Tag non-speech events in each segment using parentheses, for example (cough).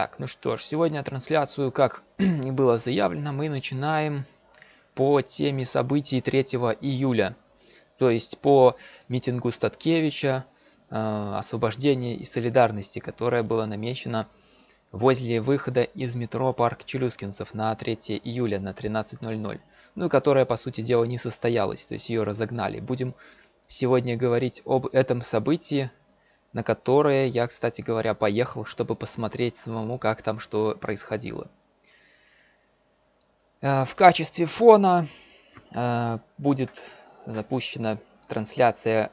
Так, ну что ж, сегодня трансляцию, как (clears throat) и было заявлено, мы начинаем по теме событий 3 июля. То есть по митингу Статкевича, э, освобождения и солидарности, которое было намечено возле выхода из метро Парк Челюскинцев на 3 июля на 13.00. Ну которая, по сути дела, не состоялась, то есть ее разогнали. Будем сегодня говорить об этом событии, на которое я, кстати говоря, поехал, чтобы посмотреть самому, как там что происходило. Э, в качестве фона э, будет запущена трансляция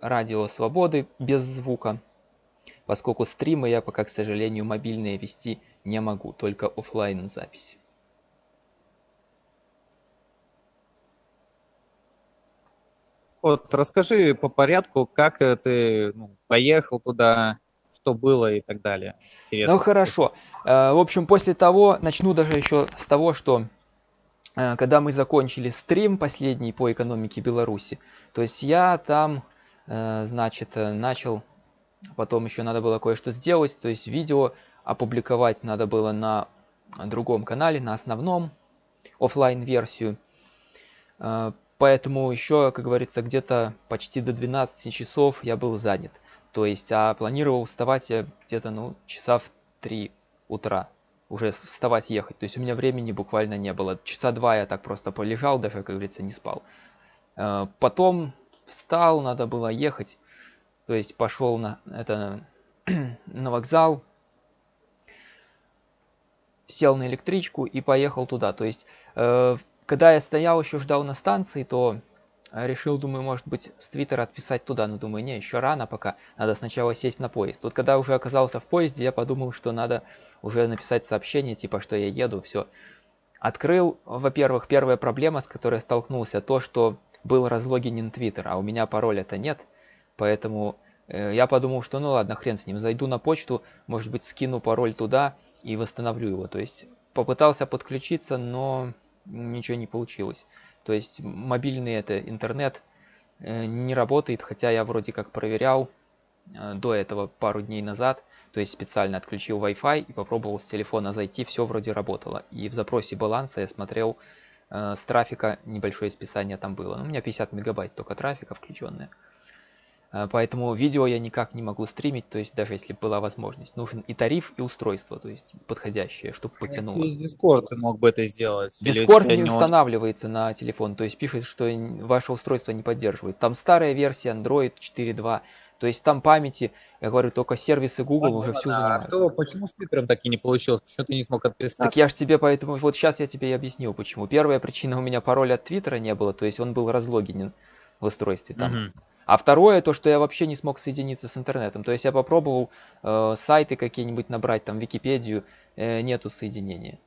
Радио Свободы без звука, поскольку стримы я пока, к сожалению, мобильные вести не могу, только офлайн запись. Вот, расскажи по порядку, как ты ну, поехал туда, что было и так далее. Интересно. Ну хорошо. Э, в общем, после того, начну даже еще с того, что э, когда мы закончили стрим последний по экономике Беларуси, то есть я там, э, значит, начал, потом еще надо было кое-что сделать, то есть видео опубликовать надо было на другом канале, на основном, офлайн версию Поэтому еще, как говорится, где-то почти до 12 часов я был занят. То есть, а планировал вставать я где-то, ну, часа в 3 утра. Уже вставать ехать. То есть у меня времени буквально не было. Часа два я так просто полежал, даже, как говорится, не спал. Э, потом встал, надо было ехать. То есть пошел на, это, (clears throat) на вокзал, сел на электричку и поехал туда. То есть э, когда я стоял еще ждал на станции, то э, решил, думаю, может быть, с Твиттера отписать туда, но думаю, не, еще рано пока, надо сначала сесть на поезд. Вот когда уже оказался в поезде, я подумал, что надо уже написать сообщение, типа, что я еду, все. Открыл, во-первых, первая проблема, с которой столкнулся, то, что был разлогинен Твиттер, а у меня пароля-то нет, поэтому э, я подумал, что ну ладно, хрен с ним, зайду на почту, может быть, скину пароль туда и восстановлю его. То есть попытался подключиться, но ничего не получилось. То есть мобильный это интернет э, не работает, хотя я вроде как проверял э, до этого пару дней назад, то есть специально отключил Wi-Fi и попробовал с телефона зайти, все вроде работало. И в запросе баланса я смотрел э, с трафика небольшое списание там было. Ну, у меня 50 мегабайт только трафика включенное. А, поэтому видео я никак не могу стримить, то есть даже если была возможность. Нужен и тариф, и устройство, то есть подходящее, чтобы потянуло. Через Discord ты мог бы это сделать. Discord не, устанавливается на телефон, то есть пишет, что ваше устройство не поддерживает. Там старая версия Android 4.2, то есть там памяти, я говорю, только сервисы Google а, уже всю занимают. А что, почему с Твиттером так и не получилось? Почему ты не смог отписаться? Так я же тебе поэтому, вот сейчас я тебе и объясню, почему. Первая причина у меня пароля от Твиттера не было, то есть он был разлогинен в устройстве там. Угу. А второе, то, что я вообще не смог соединиться с интернетом. То есть я попробовал э, сайты какие-нибудь набрать, там, Википедию, э, нету соединения.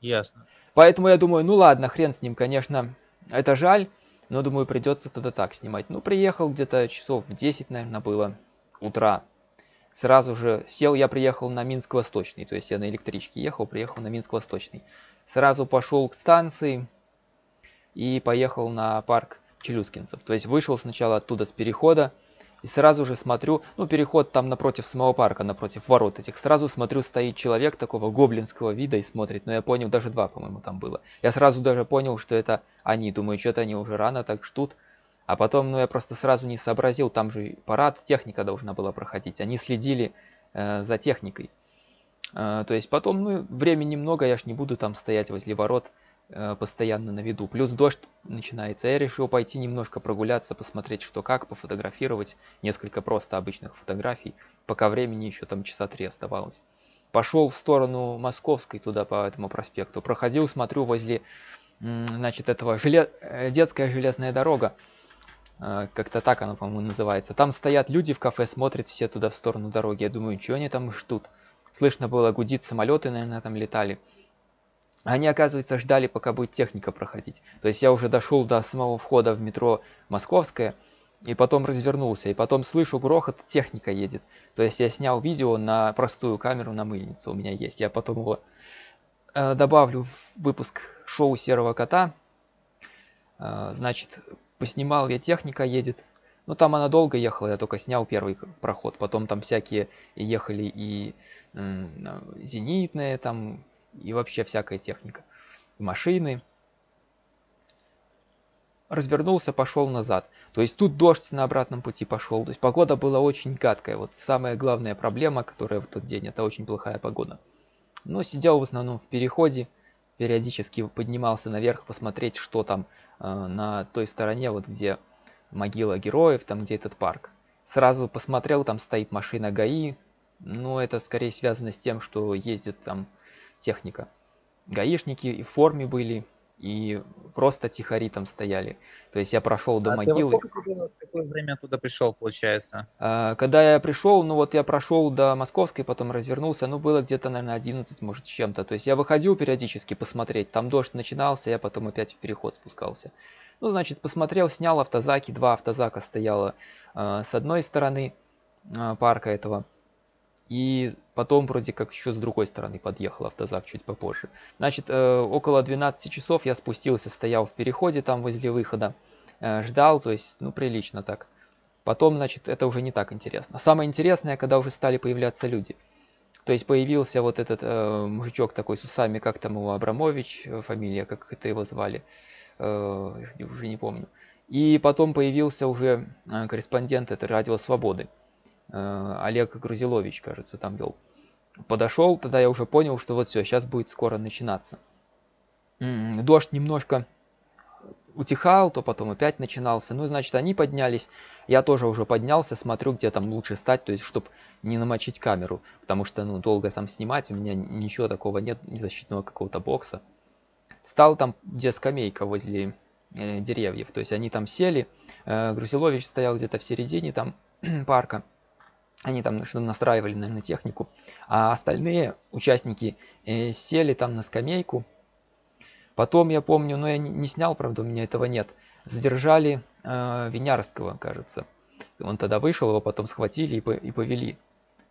Ясно. Поэтому я думаю, ну ладно, хрен с ним, конечно, это жаль, но думаю, придется тогда так снимать. Ну, приехал где-то часов в 10, наверное, было утра. Сразу же сел, я приехал на Минск-Восточный, то есть я на электричке ехал, приехал на Минск-Восточный. Сразу пошел к станции и поехал на парк челюскинцев. То есть вышел сначала оттуда с перехода, и сразу же смотрю, ну переход там напротив самого парка, напротив ворот этих, сразу смотрю, стоит человек такого гоблинского вида и смотрит, но я понял, даже два, по-моему, там было. Я сразу даже понял, что это они, думаю, что-то они уже рано так ждут. А потом, ну я просто сразу не сообразил, там же парад, техника должна была проходить, они следили э, за техникой. Э, то есть потом, ну времени много, я ж не буду там стоять возле ворот, постоянно на виду. Плюс дождь начинается. Я решил пойти немножко прогуляться, посмотреть что как, пофотографировать несколько просто обычных фотографий, пока времени еще там часа три оставалось. Пошел в сторону Московской, туда по этому проспекту. Проходил, смотрю, возле, значит, этого желе... Э, детская железная дорога. Э, как-то так она, по-моему, называется. Там стоят люди в кафе, смотрят все туда в сторону дороги. Я думаю, что они там ждут? Слышно было гудит, самолеты, наверное, там летали. Они, оказывается, ждали, пока будет техника проходить. То есть я уже дошел до самого входа в метро Московское, и потом развернулся, и потом слышу грохот, техника едет. То есть я снял видео на простую камеру на мыльницу, у меня есть. Я потом его э, добавлю в выпуск шоу Серого Кота. Э, значит, поснимал я, техника едет. Ну, там она долго ехала, я только снял первый проход. Потом там всякие ехали и зенитные там, и вообще всякая техника. машины. Развернулся, пошел назад. То есть тут дождь на обратном пути пошел. То есть погода была очень гадкая. Вот самая главная проблема, которая в тот день, это очень плохая погода. Но сидел в основном в переходе. Периодически поднимался наверх посмотреть, что там э, на той стороне, вот где могила героев, там где этот парк. Сразу посмотрел, там стоит машина ГАИ. Ну, это скорее связано с тем, что ездит там техника. гаишники и в форме были, и просто тихари там стояли. То есть я прошел до а могилы. Ты сколько какое время туда пришел, получается? А, когда я пришел, ну вот я прошел до Московской, потом развернулся, ну было где-то, наверное, 11, может, с чем-то. То есть я выходил периодически посмотреть, там дождь начинался, я потом опять в переход спускался. Ну, значит, посмотрел, снял автозаки, два автозака стояло э, с одной стороны э, парка этого. И потом вроде как еще с другой стороны подъехал автозак чуть попозже. Значит, э, около 12 часов я спустился, стоял в переходе там возле выхода. Э, ждал, то есть, ну, прилично так. Потом, значит, это уже не так интересно. Самое интересное, когда уже стали появляться люди. То есть появился вот этот э, мужичок такой с усами, как там его, Абрамович, э, фамилия, как это его звали, э, уже не помню. И потом появился уже э, корреспондент, это Радио Свободы. Э, Олег Грузилович, кажется, там вел. Подошел, тогда я уже понял, что вот все, сейчас будет скоро начинаться. Дождь немножко утихал, то потом опять начинался. Ну, значит, они поднялись. Я тоже уже поднялся, смотрю, где там лучше стать, то есть, чтобы не намочить камеру. Потому что, ну, долго там снимать, у меня ничего такого нет, защитного какого-то бокса. Стал там, где скамейка возле э, деревьев. То есть, они там сели. Э, Грузилович стоял где-то в середине там (clears throat) парка. Они там что-то настраивали, наверное, технику. А остальные участники э, сели там на скамейку. Потом я помню, но я не, не снял, правда, у меня этого нет. Задержали э, Винярского, кажется. Он тогда вышел, его потом схватили и, по, и повели.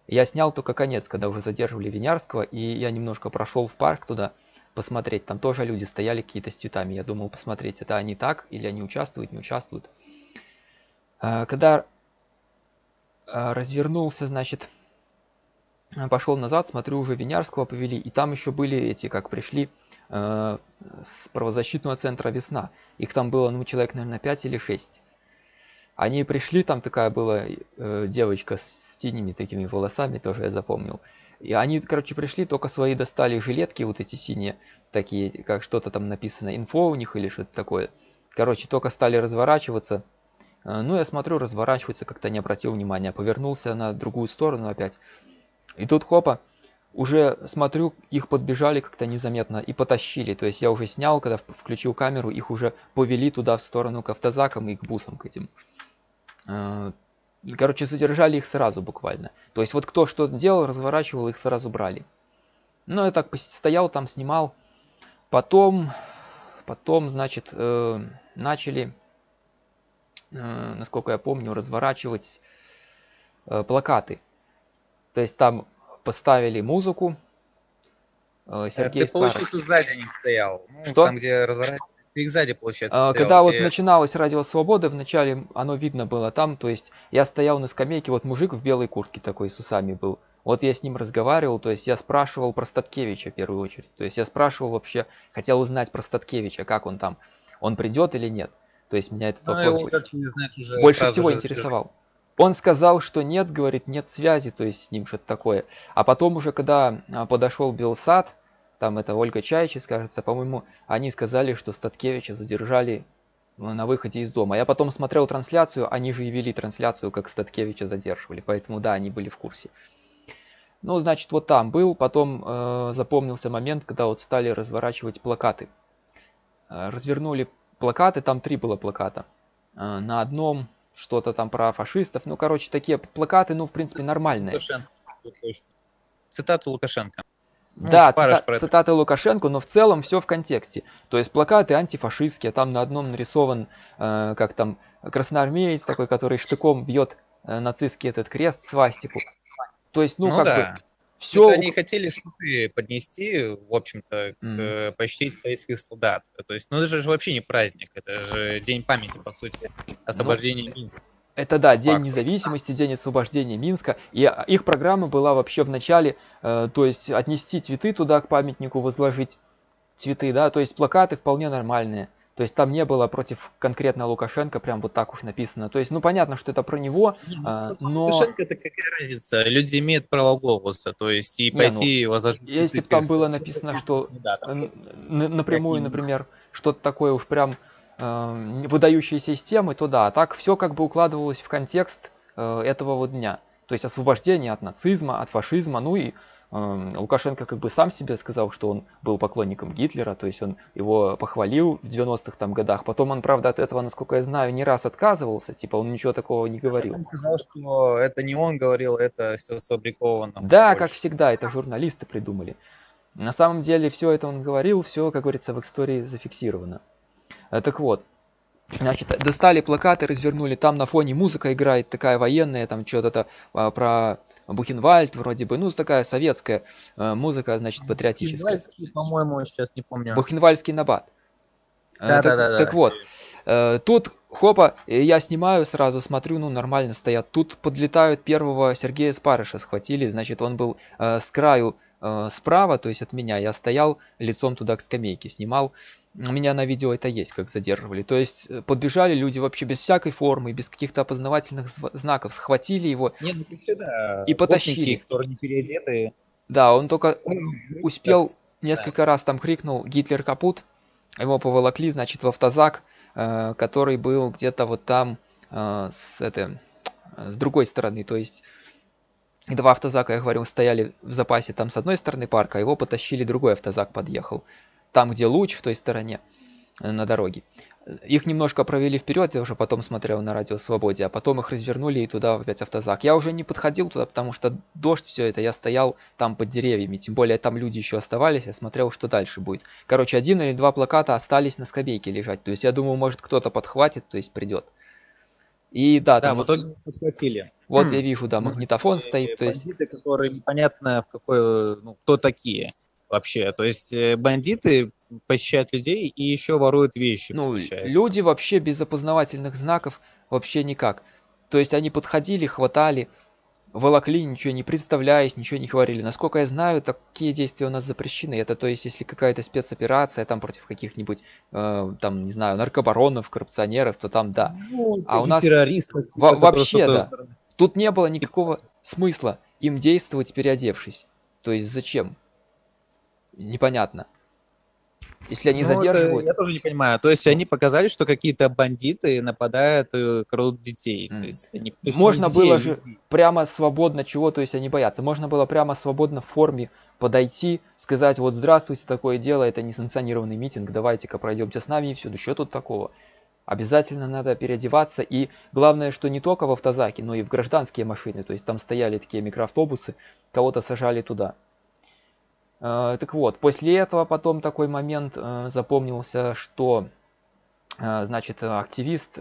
Я снял только конец, когда уже задерживали Винярского, и я немножко прошел в парк туда посмотреть. Там тоже люди стояли какие-то с цветами. Я думал посмотреть, это они так или они участвуют, не участвуют. Э, когда развернулся, значит, пошел назад, смотрю, уже Винярского повели, и там еще были эти, как пришли э, с правозащитного центра «Весна». Их там было, ну, человек, наверное, 5 или 6. Они пришли, там такая была э, девочка с синими такими волосами, тоже я запомнил. И они, короче, пришли, только свои достали жилетки, вот эти синие, такие, как что-то там написано, инфо у них или что-то такое. Короче, только стали разворачиваться, ну, я смотрю, разворачивается, как-то не обратил внимания. Повернулся на другую сторону опять. И тут хопа, уже смотрю, их подбежали как-то незаметно и потащили. То есть я уже снял, когда включил камеру, их уже повели туда в сторону к автозакам и к бусам к этим. Э, короче, задержали их сразу буквально. То есть вот кто что делал, разворачивал, их сразу брали. Ну, я так стоял там, снимал. Потом, потом, значит, э, начали Э, насколько я помню, разворачивать э, плакаты. То есть там поставили музыку. Э, Сергей Ты, получается, сзади них стоял. Ну, Что? Там, где разворачивать. Ты их сзади, получается, стоял, Когда где... вот начиналось Радио Свободы, вначале оно видно было там, то есть я стоял на скамейке, вот мужик в белой куртке такой с усами был. Вот я с ним разговаривал, то есть я спрашивал про Статкевича в первую очередь. То есть я спрашивал вообще, хотел узнать про Статкевича, как он там, он придет или нет. То есть меня этот ну, вопрос больше, знать, уже больше всего интересовал. Он сказал, что нет, говорит, нет связи, то есть с ним что-то такое. А потом уже, когда а, подошел Белсад, там это Ольга Чайчис, кажется, по-моему, они сказали, что Статкевича задержали ну, на выходе из дома. Я потом смотрел трансляцию, они же и вели трансляцию, как Статкевича задерживали, поэтому да, они были в курсе. Ну, значит, вот там был, потом э, запомнился момент, когда вот стали разворачивать плакаты. Э, развернули плакаты, там три было плаката. А, на одном что-то там про фашистов. Ну, короче, такие плакаты, ну, в принципе, нормальные. Лукашенко. Цитаты Лукашенко. Ну, да, цита- цитаты Лукашенко, но в целом все в контексте. То есть плакаты антифашистские, там на одном нарисован, э, как там, красноармеец такой, который штыком бьет э, нацистский этот крест, свастику. То есть, ну, ну как да. бы, все... Это они хотели шуты поднести, в общем-то, mm. почтить советских солдат. То есть, ну это же вообще не праздник, это же день памяти, по сути, освобождения ну, Минска. Это да, День независимости, День освобождения Минска. И а, их программа была вообще в начале, э, то есть отнести цветы туда к памятнику, возложить цветы, да, то есть плакаты вполне нормальные. То есть там не было против конкретно Лукашенко прям вот так уж написано. То есть, ну понятно, что это про него, не, ну, но... Лукашенко это какая разница? Люди имеют право голоса, то есть и не, пойти ну, возложить... Если бы там было написано, что да, там, напрямую, например, что-то такое уж прям э, выдающиеся из темы, то да, так все как бы укладывалось в контекст э, этого вот дня. То есть освобождение от нацизма, от фашизма, ну и э, Лукашенко как бы сам себе сказал, что он был поклонником Гитлера, то есть он его похвалил в 90-х там годах. Потом он, правда, от этого, насколько я знаю, не раз отказывался, типа он ничего такого не говорил. Он сказал, что это не он говорил, это все сфабриковано. Да, больше. как всегда, это журналисты придумали. На самом деле все это он говорил, все, как говорится, в истории зафиксировано. Э, так вот, значит, достали плакаты, развернули, там на фоне музыка играет такая военная, там что-то а, про Бухенвальд вроде бы, ну, такая советская э, музыка, значит, патриотическая. Бухенвальдский, по-моему, сейчас не помню. Бухенвальский набат. Э, да, так, да, да, так вот, тут, хопа, я снимаю сразу, смотрю, ну, нормально стоят. Тут подлетают первого Сергея Спарыша, схватили, значит, он был с краю справа, то есть от меня. Я стоял лицом туда к скамейке, снимал у меня на видео это есть, как задерживали. То есть э, подбежали люди вообще без всякой формы, без каких-то опознавательных знаков, схватили его Нет, ну, всегда и потащили. которые не переодеты. Да, он только успел несколько раз там крикнул «Гитлер капут!», его поволокли, значит, в автозак, э, который был где-то вот там э, с, это, с другой стороны, то есть два автозака, я говорю, стояли в запасе там с одной стороны парка, а его потащили, другой автозак подъехал там, где луч, в той стороне э, на дороге. Их немножко провели вперед, я уже потом смотрел на радио Свободе, а потом их развернули и туда опять автозак. Я уже не подходил туда, потому что дождь, все это, я стоял там под деревьями, тем более там люди еще оставались, я смотрел, что дальше будет. Короче, один или два плаката остались на скамейке лежать, то есть я думаю, может кто-то подхватит, то есть придет. И да, да, там... в итоге подхватили. Вот (clears throat) я вижу, да, магнитофон стоит, то есть... которые непонятно в какой, ну, кто такие вообще. То есть э, бандиты похищают людей и еще воруют вещи. Ну, люди вообще без опознавательных знаков вообще никак. То есть они подходили, хватали, волокли, ничего не представляясь, ничего не говорили. Насколько я знаю, такие действия у нас запрещены. Это то есть, если какая-то спецоперация там против каких-нибудь, э, там, не знаю, наркобаронов, коррупционеров, то там да. Ну, а у нас террористов, во вообще да. Тут не было никакого смысла им действовать, переодевшись. То есть зачем? Непонятно. Если они ну, задерживают... Это, я тоже не понимаю. То есть они показали, что какие-то бандиты нападают и крадут детей. Mm. То есть это не, то есть Можно детей, было же прямо свободно чего, то есть они боятся. Можно было прямо свободно в форме подойти, сказать, вот здравствуйте, такое дело, это несанкционированный митинг, давайте-ка пройдемте с нами и все. Да что тут такого? Обязательно надо переодеваться. И главное, что не только в автозаке, но и в гражданские машины. То есть там стояли такие микроавтобусы, кого-то сажали туда. Э, так вот, после этого потом такой момент э, запомнился, что, э, значит, активист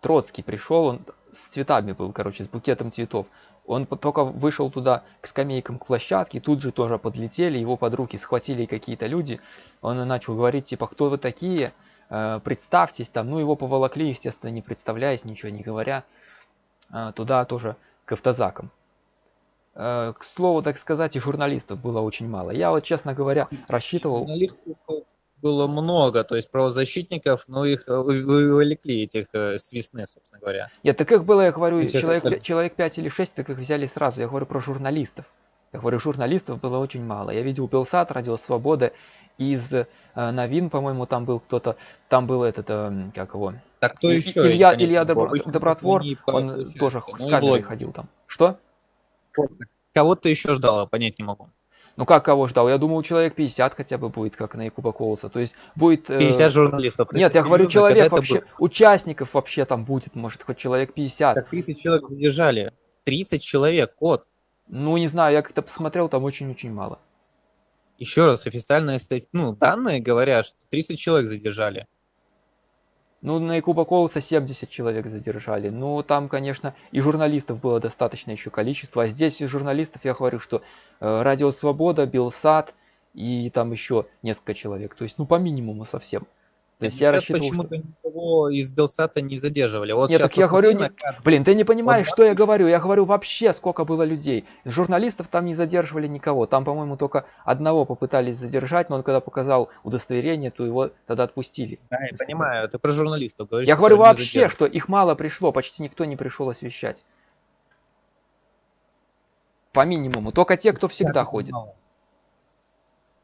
Троцкий пришел, он с цветами был, короче, с букетом цветов. Он только вышел туда к скамейкам, к площадке, тут же тоже подлетели, его под руки схватили какие-то люди. Он начал говорить, типа, кто вы такие, представьтесь там. Ну, его поволокли, естественно, не представляясь, ничего не говоря, туда тоже к автозакам. Э, к слову, так сказать, и журналистов было очень мало. Я вот, честно говоря, рассчитывал... Журналистов было много, то есть правозащитников, но их э, вывлекли, этих э, свистны, собственно говоря. Нет, так их было, я говорю, человек, это... человек 5 или 6, так их взяли сразу. Я говорю про журналистов. Я говорю, журналистов было очень мало. Я видел Белсат, Радио Свобода, из э, новин, по-моему, там был кто-то, там был этот, э, как его? Так кто еще? Илья, Илья Добро, Добротвор, он тоже с камерой ходил там. Что? Кого-то еще ждала, понять не могу. Ну как кого ждал? Я думал, человек 50 хотя бы будет, как на Якуба Колоса. То есть будет... 50 э... журналистов. Нет, я говорю, человек вообще... Участников вообще там будет, может, хоть человек 50. Так 30 человек задержали. 30 человек, код. Ну, не знаю, я как-то посмотрел, там очень-очень мало. Еще раз, официальные ну, данные говорят, что 30 человек задержали. Ну, на Якуба Колоса 70 человек задержали. Ну, там, конечно, и журналистов было достаточно еще количество. А здесь из журналистов я говорю, что э, Радио Свобода, Белсат и там еще несколько человек. То есть, ну, по минимуму совсем. То есть я рассчитывал, что... почему-то никого из Белсата не задерживали. Вот Нет, так я говорю, не... блин, ты не понимаешь, Вот что я говорю. Я говорю вообще, сколько было людей. Журналистов там не задерживали никого. Там, по-моему, только одного попытались задержать, но он когда показал удостоверение, то его тогда отпустили. Да, я понимаю, ты про журналистов говоришь. Я говорю вообще, что их мало пришло, почти никто не пришел освещать. По минимуму. Только те, кто всегда Так, ходит.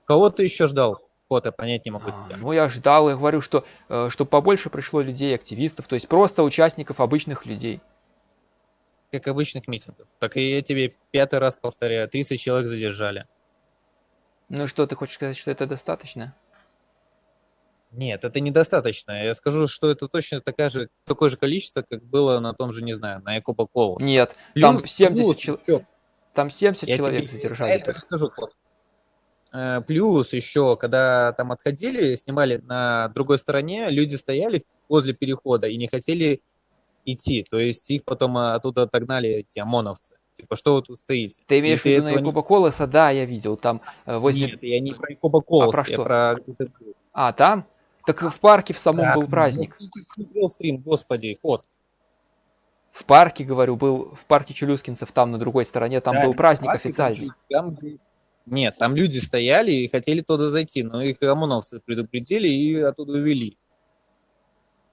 Кого ты еще ждал? Я понять не могу А. Ну, я ждал, я говорю, что э, чтобы побольше пришло людей, активистов, то есть просто участников, обычных людей. Как обычных митингов. Так и я тебе пятый раз повторяю, 30 человек задержали. Ну что, ты хочешь сказать, что это достаточно? Нет, это недостаточно. Я скажу, что это точно такая же, такое же количество, как было на том же, не знаю, на Якуба Колос. Нет, Плюс- там 70, плюс чел- еще там 70 Я человек тебе задержали. это расскажу. Э, Плюс еще, когда там отходили, снимали на другой стороне, люди стояли возле перехода и не хотели идти. То есть их потом э, оттуда отогнали эти ОМОНовцы. Типа, что вы тут стоите? Ты имеешь в виду на не- Якуба Колоса? Да, я видел. Там э, возле... Нет, я не про Якуба Колос, про я что? про где ты был. А, там? Так в парке в самом Так, был праздник. ну, ты смотрел стрим, господи, Кот. В парке, говорю, был в парке Челюскинцев, там на другой стороне, там Да, был праздник парки, там официальный. там же- Нет, там люди стояли и хотели туда зайти, но их ОМОНовцы предупредили и оттуда увели.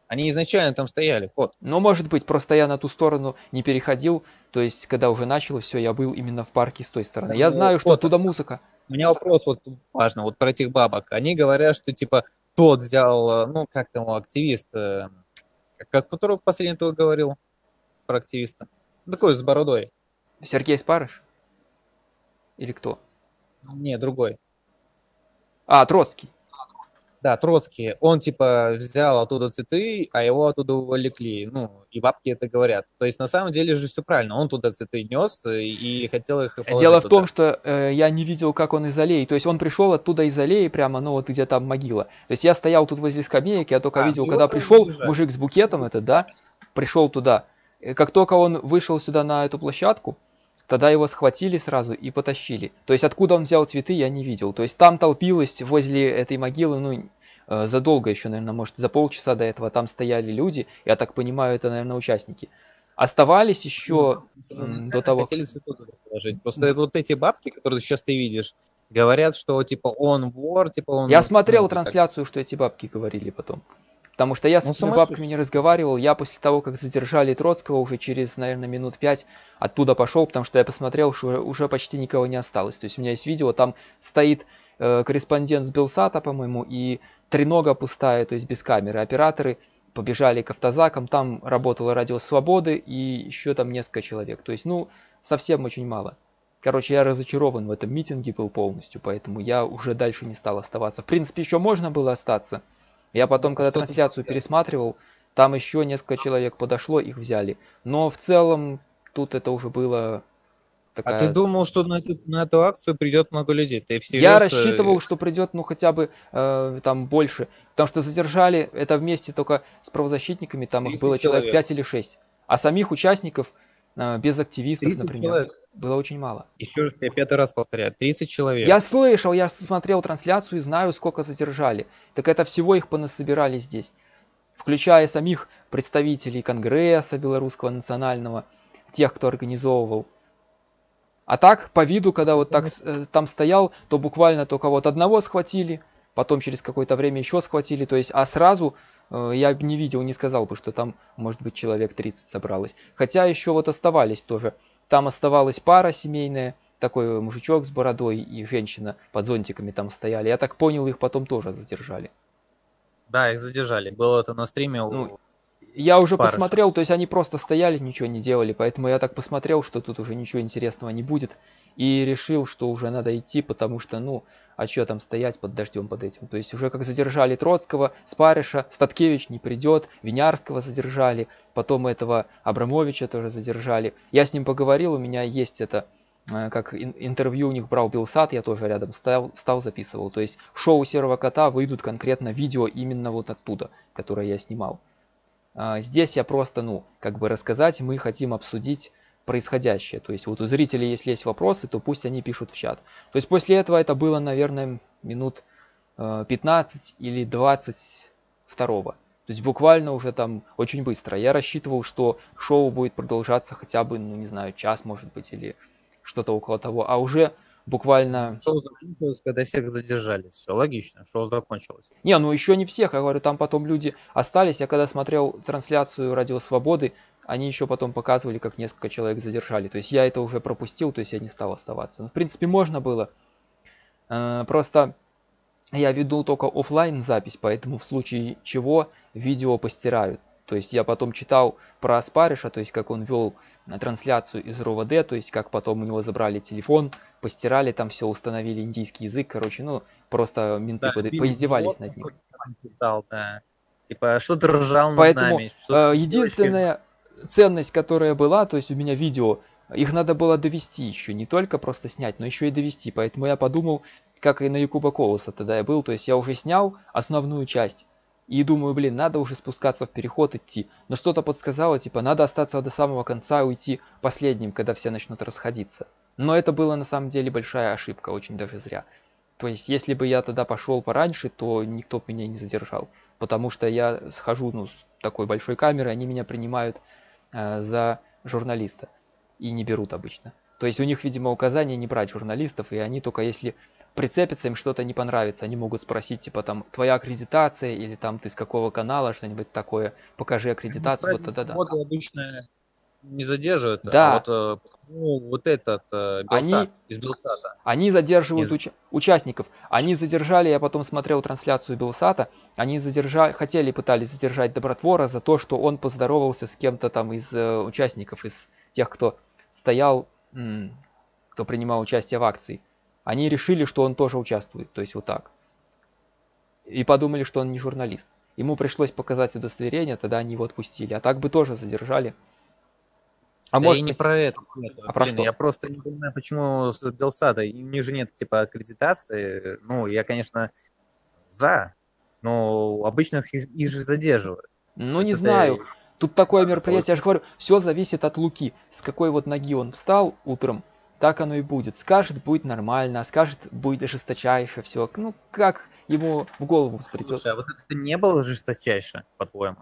Они изначально там стояли, Кот. Но может быть, просто я на ту сторону не переходил, то есть когда уже началось все, я был именно в парке с той стороны. Я ну, знаю, что вот. оттуда музыка. У меня вопрос вот важно, вот про этих бабок. Они говорят, что типа тот взял, э, ну как там активист, э, как, которого последний твой говорил про активиста? Ну, Такой с бородой. Сергей Спарыш? Или кто? Не, другой. А, Троцкий. Да, Троцкий. Он типа взял оттуда цветы, а его оттуда увлекли. Ну, и бабки это говорят. То есть на самом деле же все правильно. Он туда цветы нес и хотел их Дело в том, что э, я не видел, как он из аллеи. То есть он пришел оттуда из аллеи прямо, ну вот где там могила. То есть я стоял тут возле скамеек, я только А, видел, когда пришел задержали. мужик с букетом этот, да, пришел туда. Э, Как только он вышел сюда на эту площадку, тогда его схватили сразу и потащили. То есть откуда он взял цветы, я не видел. То есть там толпилось возле этой могилы, ну, э, задолго еще, наверное, может, за полчаса до этого там стояли люди. Я так понимаю, это, наверное, участники. Оставались еще Ну, да, до того, Хотели цветы положить. Просто вот эти бабки, которые сейчас ты видишь, говорят, что типа он вор, типа он... Я смотрел трансляцию, что эти бабки говорили потом. Потому что я с Ну, этими сумасшедшие. бабками не разговаривал. Я после того, как задержали Троцкого, уже через, наверное, минут пять оттуда пошел, потому что я посмотрел, что уже, уже почти никого не осталось. То есть у меня есть видео, там стоит э, корреспондент с Белсата, по-моему, и тренога пустая, то есть без камеры. Операторы побежали к автозакам, там работало радио Свободы и еще там несколько человек. То есть, ну, совсем очень мало. Короче, я разочарован в этом митинге был полностью, поэтому я уже дальше не стал оставаться. В принципе, еще можно было остаться. Я потом, когда трансляцию пересматривал, там еще несколько человек подошло, их взяли. Но в целом тут это уже было такая... А ты думал, что на эту, на эту акцию придет много людей? Ты всерьез... Я э, рассчитывал, что придет, ну, хотя бы э, там больше. Потому что задержали это вместе только с правозащитниками, там их 30 было человек человек. 5 или 6. А самих участников, без активистов, 30 например, человек. было очень мало. Еще раз я пятый раз повторяю, 30 человек. Я слышал, я смотрел трансляцию и знаю, сколько задержали. Так это всего их понасобирали здесь. Включая самих представителей Конгресса Белорусского национального, тех, кто организовывал. А так, по виду, когда вот так э, там стоял, то буквально только вот одного схватили, потом через какое-то время еще схватили, то есть, а сразу я б не видел, не сказал бы, что там, может быть, человек 30 собралось. Хотя еще вот оставались тоже. Там оставалась пара семейная, такой мужичок с бородой и женщина под зонтиками там стояли. Я так понял, их потом тоже задержали. Да, их задержали. Было это на стриме. у- Ну, Я уже Парыша. посмотрел, то есть они просто стояли, ничего не делали, поэтому я так посмотрел, что тут уже ничего интересного не будет, и решил, что уже надо идти, потому что, ну, а что там стоять под дождем под этим? То есть уже как задержали Троцкого, Спариша, Статкевич не придет, Винярского задержали, потом этого Абрамовича тоже задержали. Я с ним поговорил, у меня есть это, э, как ин- интервью у них брал Белсат, я тоже рядом стал, стал записывал. То есть в шоу Серого Кота выйдут конкретно видео именно вот оттуда, которое я снимал. А, Здесь я просто, ну, как бы рассказать, мы хотим обсудить происходящее. То есть вот у зрителей, если есть вопросы, то пусть они пишут в чат. То есть после этого это было, наверное, минут э, 15 или 20 второго. То есть буквально уже там очень быстро. Я рассчитывал, что шоу будет продолжаться хотя бы, ну не знаю, час может быть или что-то около того. А уже буквально... Шоу закончилось, когда всех задержали. Все логично, шоу закончилось. Не, ну еще не всех. Я говорю, там потом люди остались. Я когда смотрел трансляцию Радио Свободы, они еще потом показывали, как несколько человек задержали. То есть я это уже пропустил, то есть я не стал оставаться. Ну, в принципе, можно было. Э, просто я веду только офлайн запись, поэтому в случае чего видео постирают. То есть я потом читал про Аспариша, то есть как он вел трансляцию из РОВД, то есть как потом у него забрали телефон, постирали там все, установили индийский язык, короче, ну просто менты да, под... поиздевались над ним. Писал, да. Типа, что ты ржал Поэтому, над нами? Э, единственная ценность, которая была, то есть у меня видео, их надо было довести еще, не только просто снять, но еще и довести. Поэтому я подумал, как и на Якуба Колоса тогда я был, то есть я уже снял основную часть. И думаю, блин, надо уже спускаться в переход идти. Но что-то подсказало, типа, надо остаться до самого конца и уйти последним, когда все начнут расходиться. Но это было на самом деле большая ошибка, очень даже зря. То есть, если бы я тогда пошел пораньше, то никто бы меня не задержал. Потому что я схожу ну, с такой большой камерой, они меня принимают э, за журналиста. И не берут обычно. То есть у них, видимо, указание не брать журналистов, и они только если прицепится, им что-то не понравится, они могут спросить, типа, там, твоя аккредитация, или там, ты с какого канала, что-нибудь такое, покажи ну, аккредитацию, вот тогда да. Вот обычно не задерживают, да. а вот, э, ну, вот этот э, Белсат, они, из Белсата. Они задерживают из... уч участников. Они задержали, я потом смотрел трансляцию Белсата, они задержали, хотели, пытались задержать Добротвора за то, что он поздоровался с кем-то там из э, участников, из тех, кто стоял, кто принимал участие в акции они решили, что он тоже участвует, то есть вот так. И подумали, что он не журналист. Ему пришлось показать удостоверение, тогда они его отпустили. А так бы тоже задержали. А да может, и не про это. А про что? Я просто не понимаю, почему с Белсада. У них же нет типа аккредитации. Ну, я, конечно, за, но обычно их, их же задерживают. Ну, это не знаю. Тут такое мероприятие, я же говорю, все зависит от Луки. С какой вот ноги он встал утром, так оно и будет. Скажет, будет нормально, а скажет, будет жесточайше, все. Ну, как ему в голову придет. Слушай, а вот это не было жесточайше, по-твоему?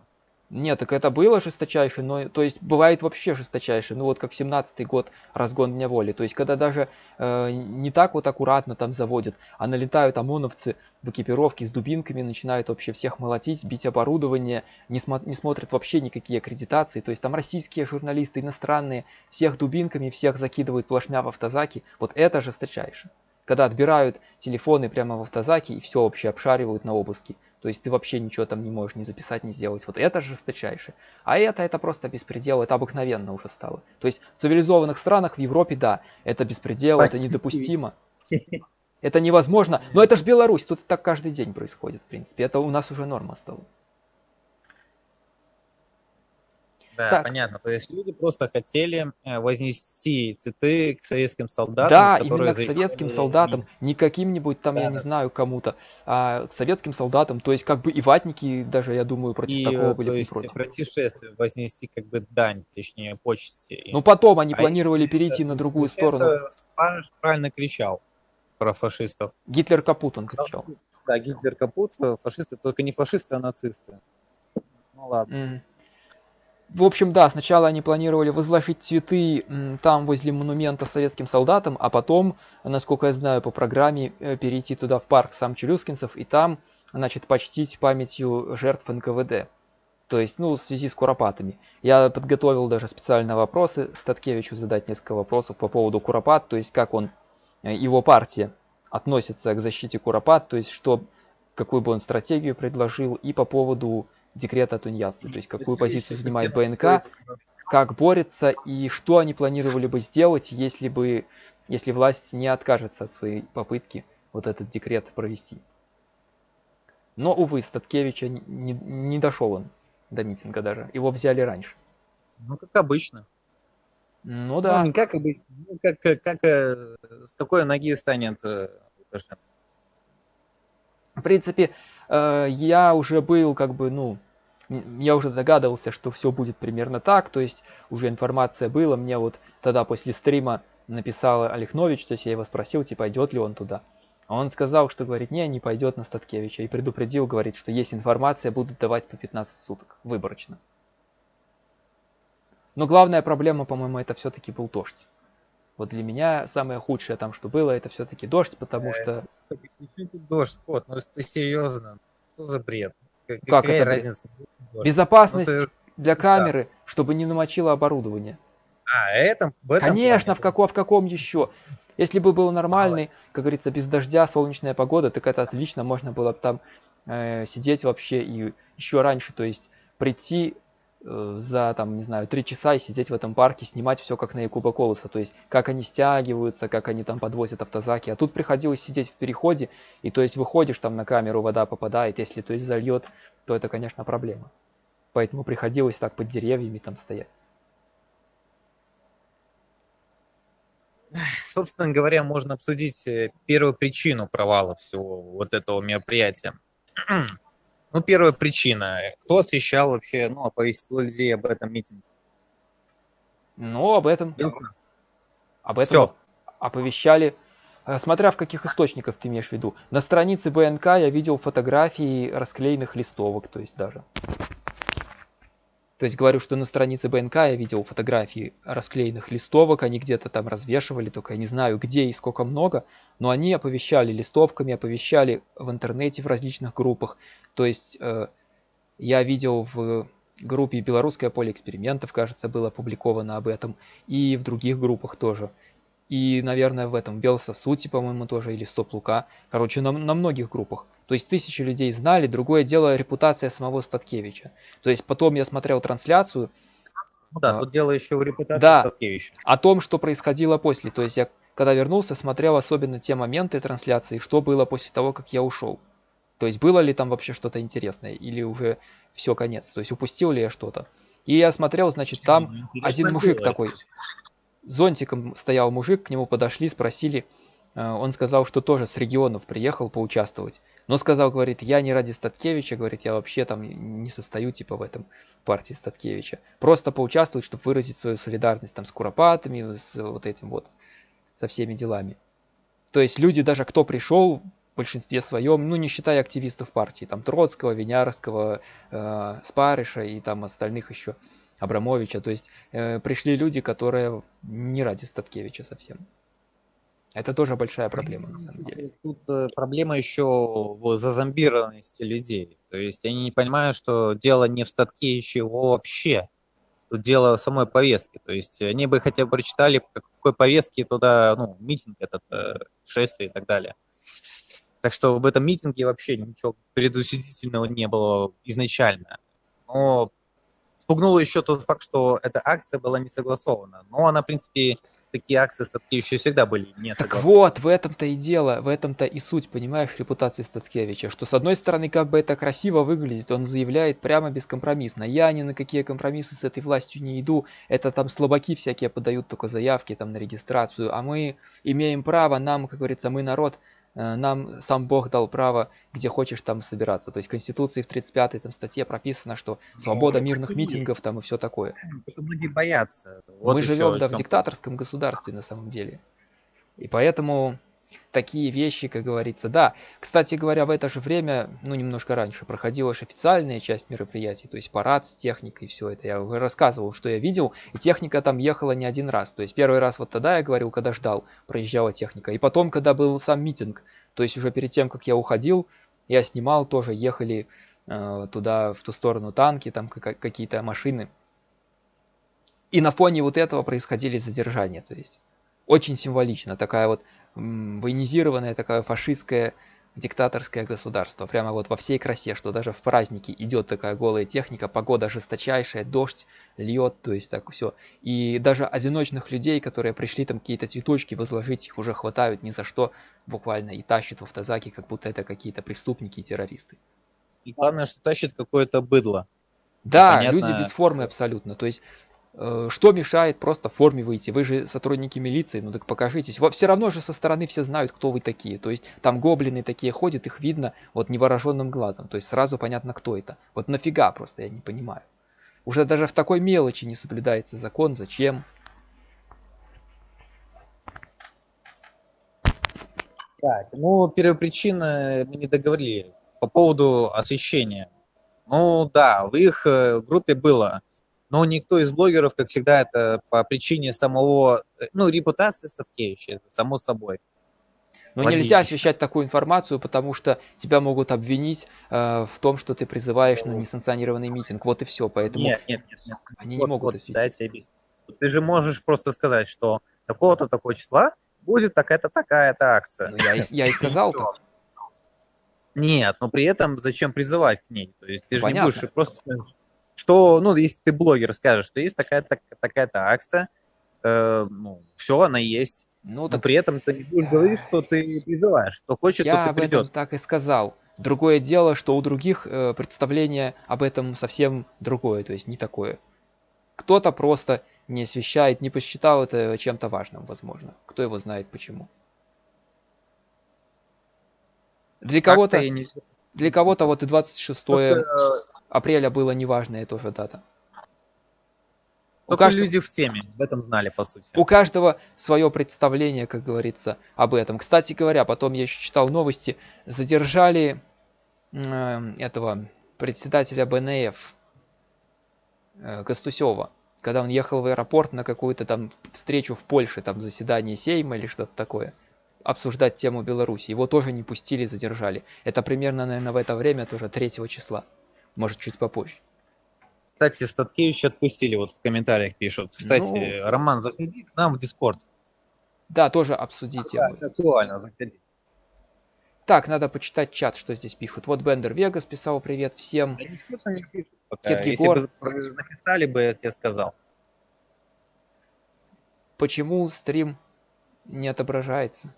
Нет, так это было жесточайше, но то есть бывает вообще жесточайше, ну вот как 17-й год разгон дня воли, то есть когда даже э, не так вот аккуратно там заводят, а налетают ОМОНовцы в экипировке с дубинками, начинают вообще всех молотить, бить оборудование, не, смо не смотрят вообще никакие аккредитации, то есть там российские журналисты, иностранные, всех дубинками, всех закидывают плашмя в автозаки, вот это жесточайше когда отбирают телефоны прямо в автозаке и все вообще обшаривают на обыске. То есть ты вообще ничего там не можешь ни записать, ни сделать. Вот это жесточайше. А это, это просто беспредел, это обыкновенно уже стало. То есть в цивилизованных странах, в Европе, да, это беспредел, это недопустимо. (laughs) Это невозможно. Но это же Беларусь, тут так каждый день происходит, в принципе. Это у нас уже норма стала. Да, так. понятно. То есть люди просто хотели э, вознести цветы к советским солдатам. Да, именно к советским солдатам, не каким-нибудь там, да, я не знаю, кому-то, а к советским солдатам. То есть как бы и ватники даже, я думаю, против и, такого были то есть против. протившествие вознести как бы дань, точнее, почести. Ну потом они а планировали перейти на другую сторону. правильно кричал про фашистов. Гитлер капут он кричал. Да, Гитлер капут, фашисты, только не фашисты, а нацисты. Ну ладно. Mm. В общем, да, сначала они планировали возложить цветы там возле монумента советским солдатам, а потом, насколько я знаю по программе, э, перейти туда в парк сам Челюскинцев и там, значит, почтить памятью жертв НКВД. То есть, ну, в связи с Куропатами. Я подготовил даже специально вопросы Статкевичу задать несколько вопросов по поводу Куропат, то есть как он, э, его партия относится к защите Куропат, то есть что, какую бы он стратегию предложил, и по поводу декрета тунеядца, то есть какую позицию занимает БНК, как борется и что они планировали бы сделать, если бы, если власть не откажется от своей попытки вот этот декрет провести. Но, увы, Статкевича не, не, не дошел он до митинга даже. Его взяли раньше. Ну, как обычно. Ну да. Ну, не как обычно. Ну, как, как, как э, с какой ноги станет э, В принципе, э, я уже был как бы, ну, я уже догадывался, что все будет примерно так, то есть уже информация была, мне вот тогда после стрима написал Олехнович, то есть я его спросил, типа, идет ли он туда. А он сказал, что, говорит, не, не пойдет на Статкевича. И предупредил, говорит, что есть информация, будут давать по 15 суток, выборочно. Но главная проблема, по-моему, это все-таки был дождь. Вот для меня самое худшее там, что было, это все-таки дождь, потому что... Дождь, Скотт? Ну, ты серьезно, что за бред? Как Какая это разница? Безопасность ну, ты... для камеры, да. чтобы не намочило оборудование. А, это в этом Конечно, в, како, в каком еще? Если бы был нормальный, как говорится, без дождя, солнечная погода, так это отлично, можно было бы там э, сидеть вообще и еще раньше, то есть прийти за, там, не знаю, три часа и сидеть в этом парке, снимать все как на Якуба Колоса, то есть как они стягиваются, как они там подвозят автозаки, а тут приходилось сидеть в переходе, и то есть выходишь там на камеру, вода попадает, если то есть зальет, то это, конечно, проблема. Поэтому приходилось так под деревьями там стоять. собственно говоря, можно обсудить э, первую причину провала всего вот этого мероприятия. Ну, первая причина. Кто освещал вообще, ну, оповестил людей об этом митинге? Ну, об этом. Об этом Все. оповещали. Э, смотря в каких источниках ты имеешь в виду. На странице БНК я видел фотографии расклеенных листовок, то есть даже. То есть говорю, что на странице БНК я видел фотографии расклеенных листовок, они где-то там развешивали, только я не знаю где и сколько много, но они оповещали листовками, оповещали в интернете в различных группах. То есть э, я видел в группе «Белорусское поле экспериментов», кажется, было опубликовано об этом, и в других группах тоже. И, наверное, в этом Белсосути, по-моему, тоже, или Стоп Лука. Короче, на, на многих группах. То есть тысячи людей знали, другое дело репутация самого Статкевича. То есть потом я смотрел трансляцию. Ну да, а, тут дело еще в репутации да, Статкевича. О том, что происходило после. То есть я, когда вернулся, смотрел особенно те моменты трансляции, что было после того, как я ушел. То есть было ли там вообще что-то интересное, или уже все, конец. То есть упустил ли я что-то. И я смотрел, значит, там один мужик такой зонтиком стоял мужик, к нему подошли, спросили, он сказал, что тоже с регионов приехал поучаствовать. Но сказал, говорит, я не ради Статкевича, говорит, я вообще там не состою типа в этом партии Статкевича. Просто поучаствовать, чтобы выразить свою солидарность там с Куропатами, с вот этим вот, со всеми делами. То есть люди даже, кто пришел, в большинстве своем, ну не считая активистов партии, там Троцкого, Винярского, э, Спарыша и там остальных еще, Абрамовича. То есть э, пришли люди, которые не ради Статкевича совсем. Это тоже большая проблема, на самом деле. Тут э, проблема еще в зазомбированности людей. То есть они не понимают, что дело не в Статкевиче вообще. Тут дело в самой повестке. То есть они бы хотя бы прочитали, по какой повестке туда, ну, митинг этот, э, шествие и так далее. Так что в этом митинге вообще ничего предусудительного не было изначально. Но спугнуло еще тот факт, что эта акция была не согласована. Но она, в принципе, такие акции Статкевича всегда были не Так вот, в этом-то и дело, в этом-то и суть, понимаешь, репутации Статкевича, что с одной стороны, как бы это красиво выглядит, он заявляет прямо бескомпромиссно, я ни на какие компромиссы с этой властью не иду, это там слабаки всякие подают только заявки там на регистрацию, а мы имеем право, нам, как говорится, мы народ, нам сам Бог дал право, где хочешь там собираться. То есть в Конституции в 35-й там статье прописано, что свобода мирных митингов там и все такое. Многие боятся. Вот Мы живем да, в диктаторском государстве на самом деле. И поэтому такие вещи, как говорится. Да, кстати говоря, в это же время, ну, немножко раньше, проходила же официальная часть мероприятий, то есть парад с техникой, все это. Я уже рассказывал, что я видел, и техника там ехала не один раз. То есть первый раз вот тогда я говорил, когда ждал, проезжала техника. И потом, когда был сам митинг, то есть уже перед тем, как я уходил, я снимал, тоже ехали э, туда, в ту сторону танки, там какие-то машины. И на фоне вот этого происходили задержания, то есть очень символично, такая вот военизированное такое фашистское диктаторское государство. Прямо вот во всей красе, что даже в праздники идет такая голая техника, погода жесточайшая, дождь льет, то есть так все. И даже одиночных людей, которые пришли там какие-то цветочки возложить, их уже хватают ни за что буквально и тащат в автозаки, как будто это какие-то преступники и террористы. И главное, что тащит какое-то быдло. Да, Понятно. люди без формы абсолютно. То есть что мешает просто в форме выйти? Вы же сотрудники милиции, ну так покажитесь. Все равно же со стороны все знают, кто вы такие. То есть там гоблины такие ходят, их видно вот невооруженным глазом. То есть сразу понятно, кто это. Вот нафига просто, я не понимаю. Уже даже в такой мелочи не соблюдается закон. Зачем? Так, ну, первопричина мы не договорили по поводу освещения. Ну да, в их э, группе было, но никто из блогеров, как всегда, это по причине самого, э, ну, репутации Статкевича, само собой. Но Логично. нельзя освещать такую информацию, потому что тебя могут обвинить э, в том, что ты призываешь на несанкционированный митинг. Вот и все. Поэтому нет, нет, нет, нет. они вот, не могут вот, осветить. Дайте Ты же можешь просто сказать, что такого-то такого числа будет такая-то такая-то акция. Ну, я, и, я и сказал так. Нет, но при этом зачем призывать к ней? То есть ты же Понятно. не будешь просто что, ну, если ты блогер скажешь, что есть такая-то такая-то акция, э, ну, все, она есть. Ну, но так... при этом ты не будешь говорить, что ты призываешь, что хочет, Я то об придет. этом так и сказал. Другое дело, что у других э, представление об этом совсем другое, то есть не такое. Кто-то просто не освещает, не посчитал это чем-то важным, возможно. Кто его знает почему. Для кого-то не... для кого-то вот и 26 Только... апреля было неважная тоже дата. Только у каждого... люди в теме, в этом знали, по сути. У каждого свое представление, как говорится, об этом. Кстати говоря, потом я еще читал новости, задержали э, этого председателя БНФ э, Костусева, когда он ехал в аэропорт на какую-то там встречу в Польше, там заседание Сейма или что-то такое обсуждать тему Беларуси. Его тоже не пустили, задержали. Это примерно, наверное, в это время, тоже 3 числа. Может, чуть попозже. Кстати, Статкевич отпустили, вот в комментариях пишут. Кстати, ну... Роман, заходи к нам в Дискорд. Да, тоже обсудить тему. Да, актуально, заходи. Так, надо почитать чат, что здесь пишут. Вот Бендер Вегас писал привет всем. Да ничего не пишут пока. Если бы написали бы, я тебе сказал. Почему стрим не отображается?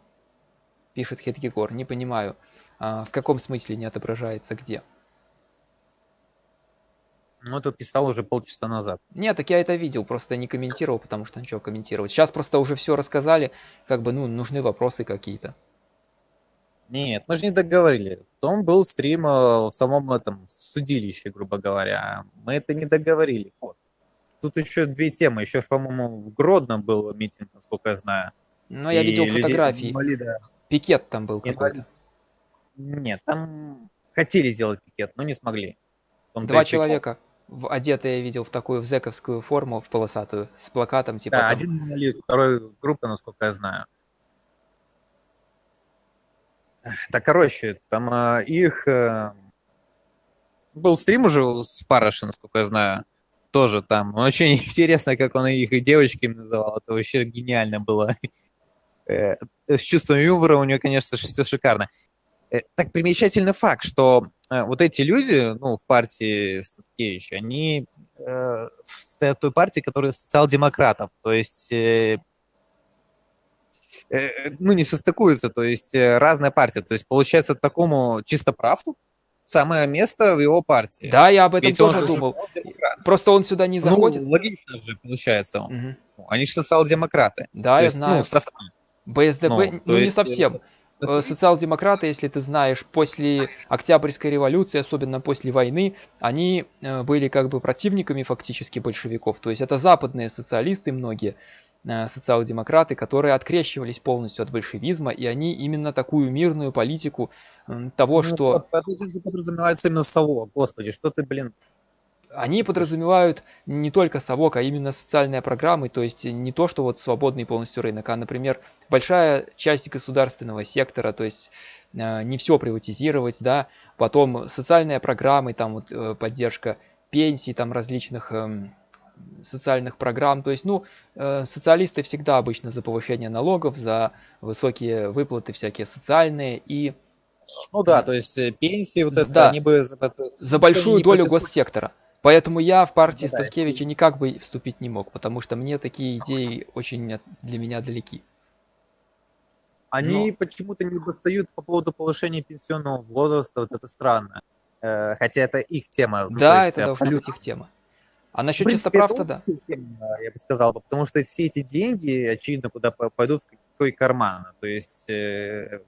пишет Хедгегор. Не понимаю, а, в каком смысле не отображается, где? Ну, это писал уже полчаса назад. Нет, так я это видел, просто не комментировал, потому что ничего комментировать. Сейчас просто уже все рассказали, как бы, ну, нужны вопросы какие-то. Нет, мы же не договорили. Потом был стрим э, в самом этом судилище, грубо говоря. Мы это не договорили. Вот. Тут еще две темы. Еще, по-моему, в Гродно был митинг, насколько я знаю. Ну, я видел фотографии. Инвалида. Пикет там был какой-то. Нет, там хотели сделать пикет, но не смогли. Два человека в, одетые я видел в такую в зековскую форму, в полосатую, с плакатом типа. Да, там... один монолит, второй группа, насколько я знаю. Так, короче, там э, их... Э, был стрим уже с Параши, насколько я знаю. Тоже там. Очень (laughs) интересно, как он их девочками называл. Это вообще гениально было. (laughs) Э, с чувством юмора у нее, конечно, все шикарно. Э, так примечательный факт, что вот эти люди, ну, в партии Статкевича, они э, стоят в той партии, которая социал-демократов, то есть, э, э, ну, не состыкуются, то есть э, разная партия. То есть, получается, такому чисто правду самое место в его партии. Да, я об этом Ведь тоже думал. Просто он сюда не ну, заходит. Ну, логично же получается. Угу. Они же социал-демократы. Да, то я есть, знаю. Ну, совки. БСДП, ну, ну есть... не совсем. Э, социал-демократы, если ты знаешь, после Октябрьской революции, особенно после войны, они э, были как бы противниками фактически большевиков. То есть это западные социалисты многие, э, социал-демократы, которые открещивались полностью от большевизма, и они именно такую мирную политику того, ну, что... Это подразумевается именно совок, господи, что ты, блин, они подразумевают не только совок, а именно социальные программы, то есть не то, что вот свободный полностью рынок, а, например, большая часть государственного сектора, то есть э, не все приватизировать, да, потом социальные программы, там вот э, поддержка пенсий, там различных э, социальных программ, то есть, ну, э, социалисты всегда обычно за повышение налогов, за высокие выплаты всякие социальные и ну да, то есть э, пенсии вот это, да, они бы... За большую долю госсектора. Поэтому я в партии ну, Станкевича никак бы вступить не мог, потому что мне такие идеи очень для меня далеки. Они Но... почему-то не достают по поводу повышения пенсионного возраста, вот это странно. Э, хотя это их тема. Ну, да, это должна быть их тема. А насчет принципе, чистоправ да. Тема, я бы сказал, потому что все эти деньги, очевидно, куда пойдут, в какой карман. То есть э,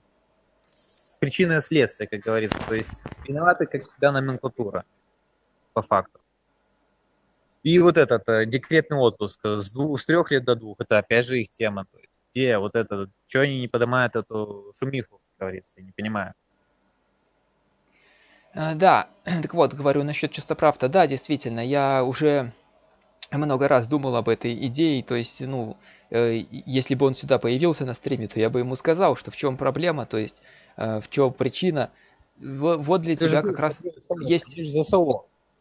причина и следствие, как говорится. То есть виноваты, как всегда, номенклатура, по факту. И вот этот э, декретный отпуск с, двух, с трех лет до двух, это опять же их тема. То есть, где вот это, что они не поднимают эту шумиху? говорится, я не понимаю. А, да, (clears throat) так вот, говорю насчет чистоправда. Да, действительно, я уже много раз думал об этой идее, то есть, ну, э, если бы он сюда появился на стриме, то я бы ему сказал, что в чем проблема, то есть, э, в чем причина. Вот, вот для Ты тебя как раз есть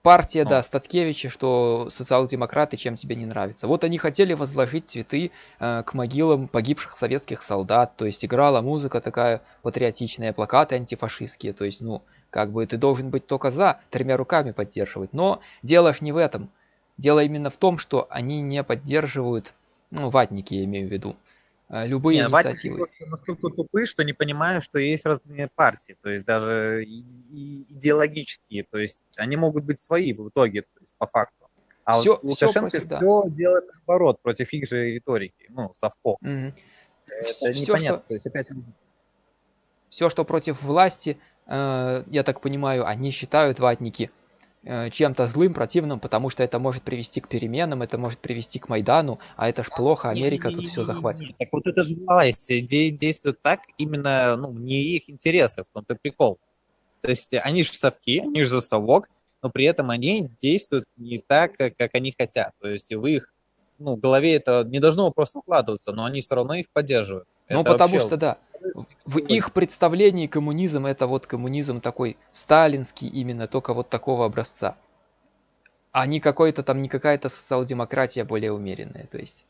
партия, да, Статкевича, что социал-демократы чем тебе не нравится. Вот они хотели возложить цветы э, к могилам погибших советских солдат, то есть играла музыка такая патриотичная, плакаты антифашистские, то есть, ну, как бы ты должен быть только за, тремя руками поддерживать. Но дело ж не в этом. Дело именно в том, что они не поддерживают, ну, ватники я имею в виду, любые не, инициативы. Ватники настолько тупые, что не понимают, что есть разные партии, то есть даже идеологические, то есть они могут быть свои в итоге, то есть по факту. А все, вот Лукашенко все, против, да. все делает наоборот, против их же риторики, ну, совко. Угу. Это все, непонятно. Что... То есть опять... Все, что против власти, э, я так понимаю, они считают ватники – чем-то злым, противным, потому что это может привести к переменам, это может привести к Майдану, а это ж плохо, Америка не, не, тут все захватит. Так вот это же власть действует так именно, ну, не их интересы, в том-то прикол. То есть они же совки, они же за совок, но при этом они действуют не так, как они хотят. То есть в их ну, голове это не должно просто укладываться, но они все равно их поддерживают. Ну, потому вообще... что, да, в их представлении коммунизм это вот коммунизм такой сталинский именно, только вот такого образца. А не какой-то там, не какая-то социал-демократия более умеренная, то есть.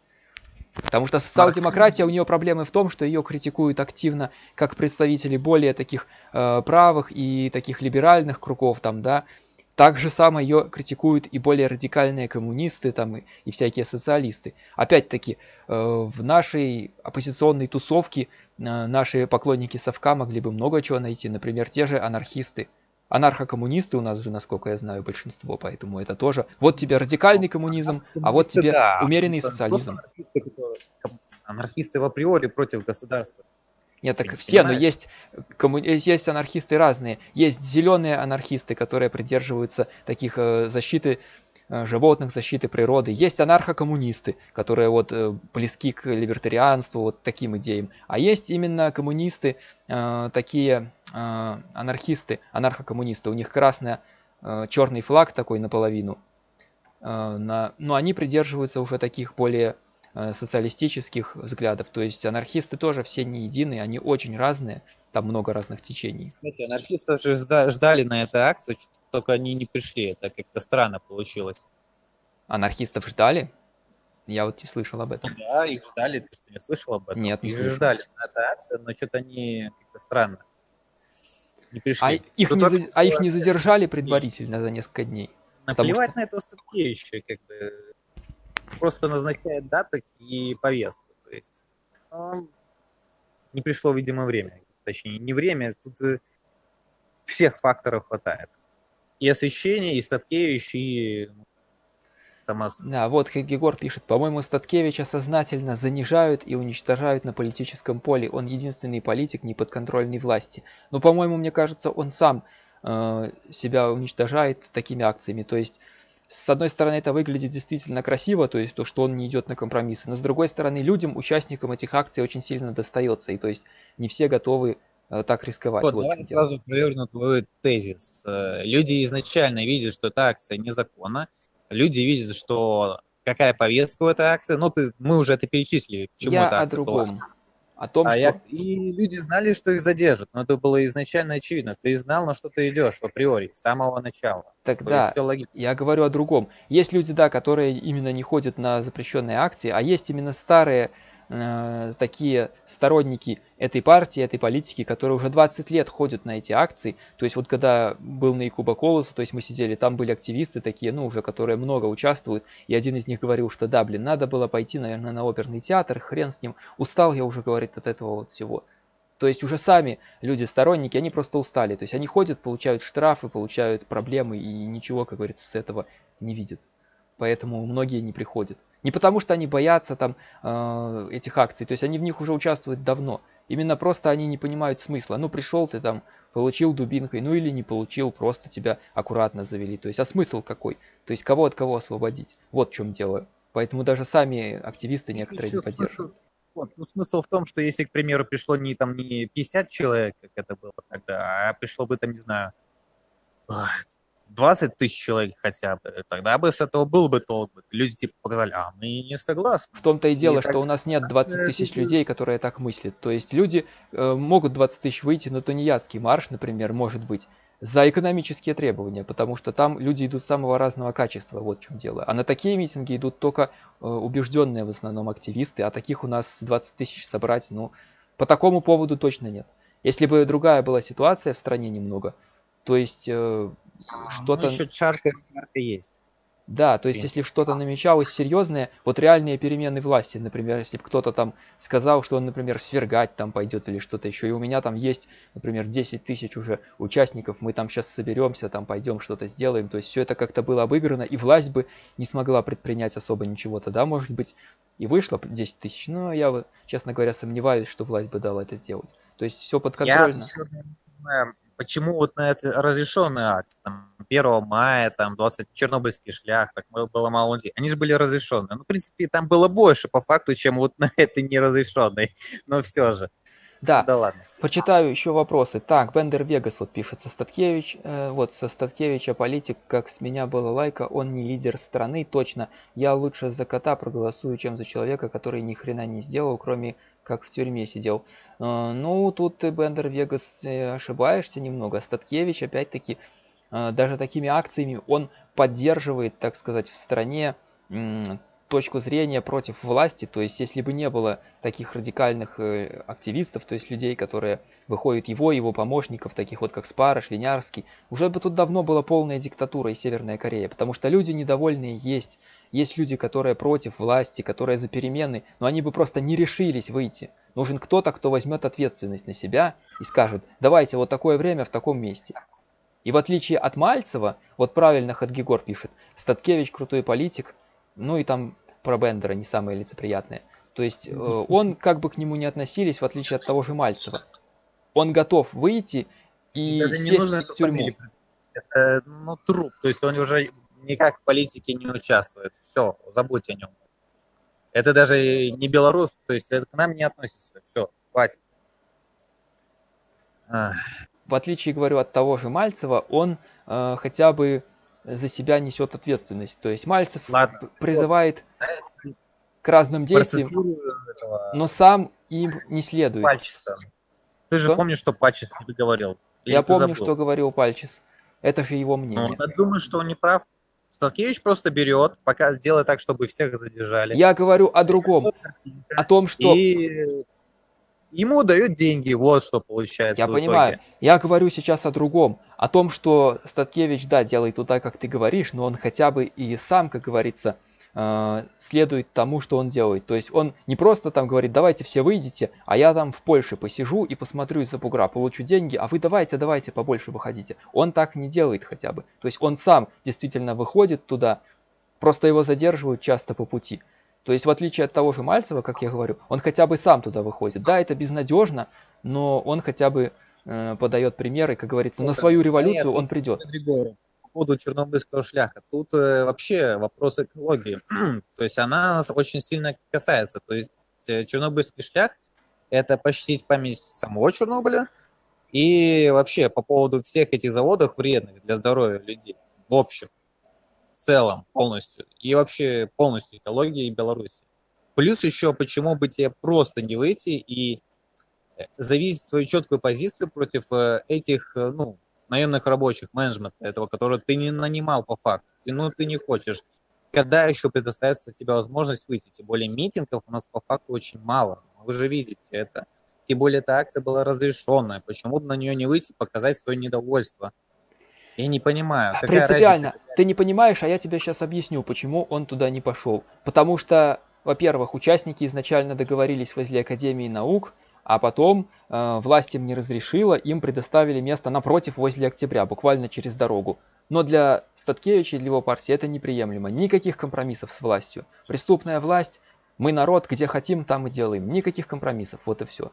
Потому что социал-демократия, у нее проблемы в том, что ее критикуют активно как представители более таких э, правых и таких либеральных кругов, там, да, же само ее критикуют и более радикальные коммунисты там, и, и всякие социалисты. Опять-таки, э, в нашей оппозиционной тусовке э, наши поклонники совка могли бы много чего найти. Например, те же анархисты. Анархокоммунисты у нас же, насколько я знаю, большинство, поэтому это тоже. Вот тебе радикальный коммунизм, а вот тебе да, умеренный социализм. Анархисты, анархисты в априори против государства. Нет, так все, но есть, комму... есть анархисты разные. Есть зеленые анархисты, которые придерживаются таких э, защиты э, животных, защиты природы. Есть анархокоммунисты, которые вот э, близки к либертарианству, вот таким идеям. А есть именно коммунисты, э, такие э, анархисты, анархокоммунисты. У них красный, э, черный флаг такой наполовину. Э, на... Но они придерживаются уже таких более Э, социалистических взглядов. То есть анархисты тоже все не единые, они очень разные, там много разных течений. Знаете, анархисты же ждали на этой акции, только они не пришли, это как-то странно получилось. Анархистов ждали? Я вот не слышал об этом. Да, их ждали, ты что, не слышал об этом? Нет, не их слышал. ждали на этой акции, но что-то они как-то странно не пришли. А их, не, за... а их не задержали предварительно за несколько дней? Наплевать что... на этого Статкевича, как бы просто назначает даты и повестку. То есть не пришло, видимо, время. Точнее, не время, тут э, всех факторов хватает. И освещение, и Статкевич, и ну, сама... Да, вот Хедгегор пишет, по-моему, Статкевича сознательно занижают и уничтожают на политическом поле. Он единственный политик, не подконтрольный власти. Но, по-моему, мне кажется, он сам э, себя уничтожает такими акциями. То есть с одной стороны, это выглядит действительно красиво, то есть то, что он не идет на компромиссы, но с другой стороны, людям, участникам этих акций очень сильно достается, и то есть не все готовы э, так рисковать. Вот, вот давай сразу проверну твой тезис. Э, люди изначально видят, что эта акция незаконна, люди видят, что какая повестка у этой акции, ну, ты, мы уже это перечислили. Почему Я о другом. Была о том, а что... Я... И люди знали, что их задержат, но это было изначально очевидно. Ты знал, на что ты идешь в априори, с самого начала. Тогда я говорю о другом. Есть люди, да, которые именно не ходят на запрещенные акции, а есть именно старые э, такие сторонники этой партии, этой политики, которые уже 20 лет ходят на эти акции. То есть вот когда был на Якуба Колоса, то есть мы сидели, там были активисты такие, ну уже, которые много участвуют, и один из них говорил, что да, блин, надо было пойти, наверное, на оперный театр, хрен с ним, устал я уже, говорит, от этого вот всего. То есть уже сами люди, сторонники, они просто устали. То есть они ходят, получают штрафы, получают проблемы и ничего, как говорится, с этого не видят. Поэтому многие не приходят. Не потому что они боятся там э, этих акций, то есть они в них уже участвуют давно. Именно просто они не понимают смысла. Ну пришел ты там, получил дубинкой, ну или не получил, просто тебя аккуратно завели. То есть а смысл какой? То есть кого от кого освободить? Вот в чем дело. Поэтому даже сами активисты некоторые не поддерживают. Вот, ну, смысл в том, что если, к примеру, пришло не, там, не 50 человек, как это было тогда, а пришло бы, там, не знаю, 20 тысяч человек хотя бы, тогда бы с этого был бы толк. Люди типа показали, а мы не согласны. В том-то и дело, и что так... у нас нет 20 тысяч людей, которые так мыслят. То есть люди э, могут 20 тысяч выйти на тунеядский марш, например, может быть, за экономические требования, потому что там люди идут самого разного качества, вот в чем дело. А на такие митинги идут только э, убежденные в основном активисты, а таких у нас 20 тысяч собрать, ну, по такому поводу точно нет. Если бы другая была ситуация в стране немного, то есть э, а, что-то... Ну, чарка есть. Да, то есть если что-то намечалось серьезное, вот реальные перемены власти, например, если бы кто-то там сказал, что он, например, свергать там пойдет или что-то еще, и у меня там есть, например, 10 тысяч уже участников, мы там сейчас соберемся, там пойдем что-то сделаем, то есть все это как-то было обыграно, и власть бы не смогла предпринять особо ничего, тогда, может быть, и вышло 10 тысяч, но я, честно говоря, сомневаюсь, что власть бы дала это сделать. То есть все подконтрольно. Я почему вот на это разрешенный акции, там, 1 мая, там, 20 чернобыльский шлях, так было мало людей, они же были разрешенные. Ну, в принципе, там было больше по факту, чем вот на этой неразрешенной, (laughs) но все же. Да, да ладно. почитаю еще вопросы. Так, Бендер Вегас вот пишет со Статкевич. Э, вот, со Статкевича политик, как с меня было лайка, он не лидер страны, точно. Я лучше за кота проголосую, чем за человека, который ни хрена не сделал, кроме как в тюрьме сидел. Э, ну, тут ты, Бендер Вегас, э, ошибаешься немного. Статкевич, опять-таки, э, даже такими акциями он поддерживает, так сказать, в стране точку зрения против власти, то есть если бы не было таких радикальных э, активистов, то есть людей, которые выходят его, его помощников, таких вот как Спарыш, Винярский, уже бы тут давно была полная диктатура и Северная Корея, потому что люди недовольные есть, есть люди, которые против власти, которые за перемены, но они бы просто не решились выйти. Нужен кто-то, кто возьмет ответственность на себя и скажет, давайте вот такое время в таком месте. И в отличие от Мальцева, вот правильно Хадгигор пишет, Статкевич крутой политик, ну и там про Бендера не самые лицеприятные. То есть э, (laughs) он, как бы к нему не относились, в отличие от того же Мальцева, он готов выйти и это сесть не нужно в тюрьму. Это, ну, труп, то есть он уже никак в политике не участвует. Все, забудь о нем. Это даже не белорус, то есть это к нам не относится. Все, хватит. В отличие, говорю, от того же Мальцева, он э, хотя бы за себя несет ответственность. То есть Мальцев Ладно. призывает к разным действиям, но сам им не следует. Пальчиса. Ты же что? помнишь, что Пальчис тебе говорил? Или Я помню, забыл? что говорил Пальчис. Это же его мнение. Ну, я думаю, что он не прав. Сталкевич просто берет, пока делает так, чтобы всех задержали. Я говорю о другом. О том, что... И ему дают деньги, вот что получается. Я понимаю. Я говорю сейчас о другом. О том, что Статкевич, да, делает туда, как ты говоришь, но он хотя бы и сам, как говорится, э, следует тому, что он делает. То есть он не просто там говорит, давайте все выйдите, а я там в Польше посижу и посмотрю из-за бугра, получу деньги, а вы давайте, давайте побольше выходите. Он так не делает хотя бы. То есть он сам действительно выходит туда, просто его задерживают часто по пути. То есть в отличие от того же Мальцева, как я говорю, он хотя бы сам туда выходит. Да, это безнадежно, но он хотя бы э, подает примеры, как говорится, на свою революцию Нет, он придет. По поводу чернобыльского шляха. Тут э, вообще вопрос экологии. (clears throat) То есть она нас очень сильно касается. То есть э, чернобыльский шлях – это почтить память самого Чернобыля и вообще по поводу всех этих заводов вредных для здоровья людей в общем целом полностью. И вообще полностью экологии Беларуси. Плюс еще, почему бы тебе просто не выйти и э, зависеть свою четкую позицию против э, этих, э, ну, наемных рабочих, менеджмента этого, которого ты не нанимал по факту. Ты, ну, ты не хочешь. Когда еще предоставится тебе возможность выйти? Тем более митингов у нас по факту очень мало. Вы же видите это. Тем более эта акция была разрешенная. Почему на нее не выйти, показать свое недовольство? Я не понимаю. Принципиально. Разница? Ты не понимаешь, а я тебе сейчас объясню, почему он туда не пошел. Потому что, во-первых, участники изначально договорились возле Академии наук, а потом э, власть им не разрешила, им предоставили место напротив возле Октября, буквально через дорогу. Но для Статкевича и для его партии это неприемлемо. Никаких компромиссов с властью. Преступная власть, мы народ, где хотим, там и делаем. Никаких компромиссов, вот и все.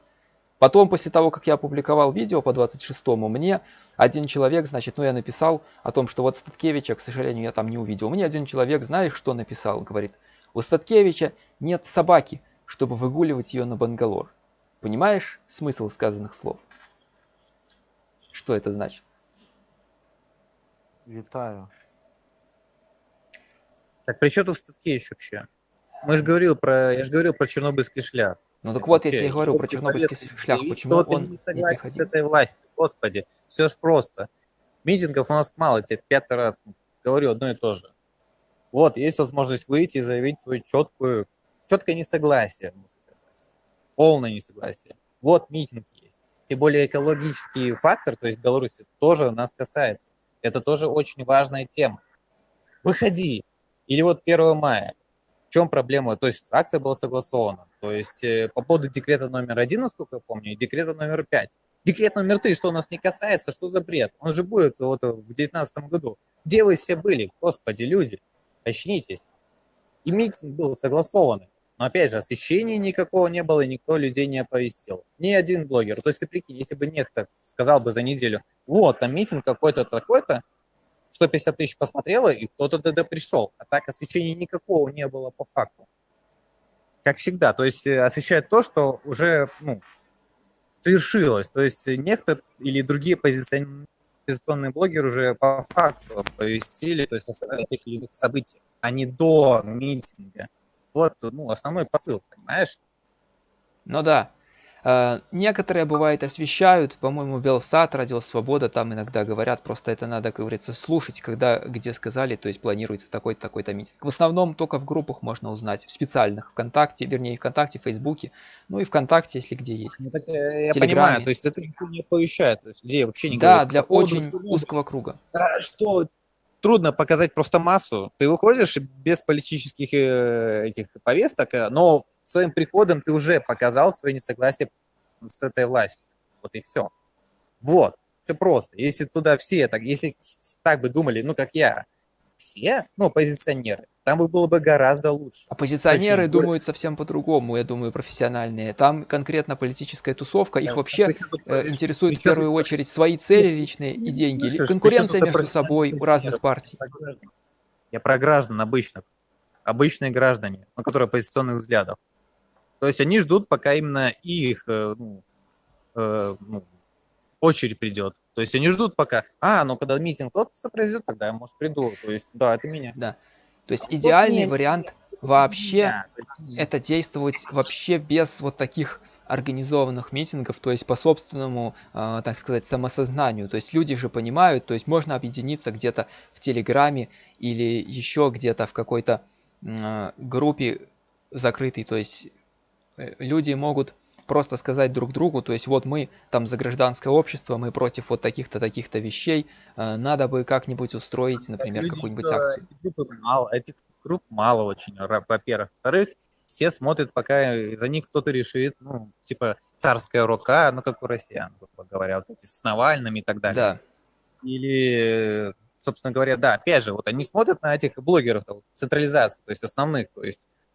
Потом, после того, как я опубликовал видео по 26-му, мне один человек, значит, ну я написал о том, что вот Статкевича, к сожалению, я там не увидел. Мне один человек, знаешь, что написал? Говорит, у Статкевича нет собаки, чтобы выгуливать ее на Бангалор. Понимаешь смысл сказанных слов? Что это значит? Витаю. Так при чем тут Статкевич вообще? Мы же говорил про, я же говорил про чернобыльский шлях. Ну так вот, я тебе говорю про чернобыльский шлях, почему он не согласен с этой властью, господи, все ж просто. Митингов у нас мало, тебе пятый раз говорю одно и то же. Вот, есть возможность выйти и заявить свою четкую, четкое несогласие полное несогласие. Вот митинг есть. Тем более экологический фактор, то есть Беларуси, тоже нас касается. Это тоже очень важная тема. Выходи. Или вот 1 мая. В чем проблема? То есть акция была согласована. То есть э, по поводу декрета номер один, насколько я помню, и декрета номер пять. Декрет номер три, что у нас не касается, что за бред? Он же будет вот в 2019 году. Где вы все были? Господи, люди, очнитесь. И митинг был согласованный. Но опять же, освещения никакого не было, и никто людей не оповестил. Ни один блогер. То есть ты прикинь, если бы некто сказал бы за неделю, вот, там митинг какой-то такой-то, 150 тысяч посмотрело, и кто-то тогда пришел. А так освещения никакого не было по факту. Как всегда. То есть э, освещает то, что уже ну, совершилось. То есть некто или другие позиционные блогеры уже по факту повестили, то есть рассказали о тех или иных событиях, а не до митинга. Вот ну, основной посыл, понимаешь? Ну да. Э, некоторые, бывает, освещают, по-моему, Белсат, Радио Свобода, там иногда говорят, просто это надо, как говорится, слушать, когда, где сказали, то есть планируется такой-то, такой-то митинг. В основном только в группах можно узнать, в специальных, ВКонтакте, вернее, ВКонтакте, Фейсбуке, ну и ВКонтакте, если где есть. Ну, так, э, я понимаю, то есть это никто не оповещает, то есть людей вообще не Да, говорят, для очень поводу, узкого круга. Что трудно показать просто массу. Ты выходишь без политических э, этих повесток, но своим приходом ты уже показал свое несогласие с этой властью. Вот и все. Вот. Все просто. Если туда все так, если так бы думали, ну, как я, все, ну, оппозиционеры, там бы было бы гораздо лучше. Оппозиционеры Очень думают совсем по-другому, я думаю, профессиональные. Там конкретно политическая тусовка, их вообще э, интересует в первую очередь свои цели личные и деньги. Конкуренция между собой у разных партий. Я про граждан обычных. Обычные граждане, на которые оппозиционных взглядов. То есть они ждут, пока именно их э, ну, э, ну, очередь придет. То есть они ждут пока, а, ну когда митинг тот произойдет, тогда я, может, приду. То есть, да, это меня. Да. То есть идеальный вот вариант вообще это действовать вообще без вот таких организованных митингов, то есть по собственному, э, так сказать, самосознанию. То есть люди же понимают, то есть можно объединиться где-то в Телеграме или еще где-то в какой-то э, группе закрытой, то есть люди могут просто сказать друг другу, то есть вот мы там за гражданское общество, мы против вот таких-то, таких-то вещей, э, надо бы как-нибудь устроить, например, какую-нибудь акцию. Мало, этих групп мало очень, во-первых. Во-вторых, все смотрят, пока за них кто-то решит, ну, типа царская рука, ну, как у россиян, грубо говоря, вот эти с Навальным и так далее. Да. Или, собственно говоря, да, опять же, вот они смотрят на этих блогеров, централизации, то есть основных, то есть Э,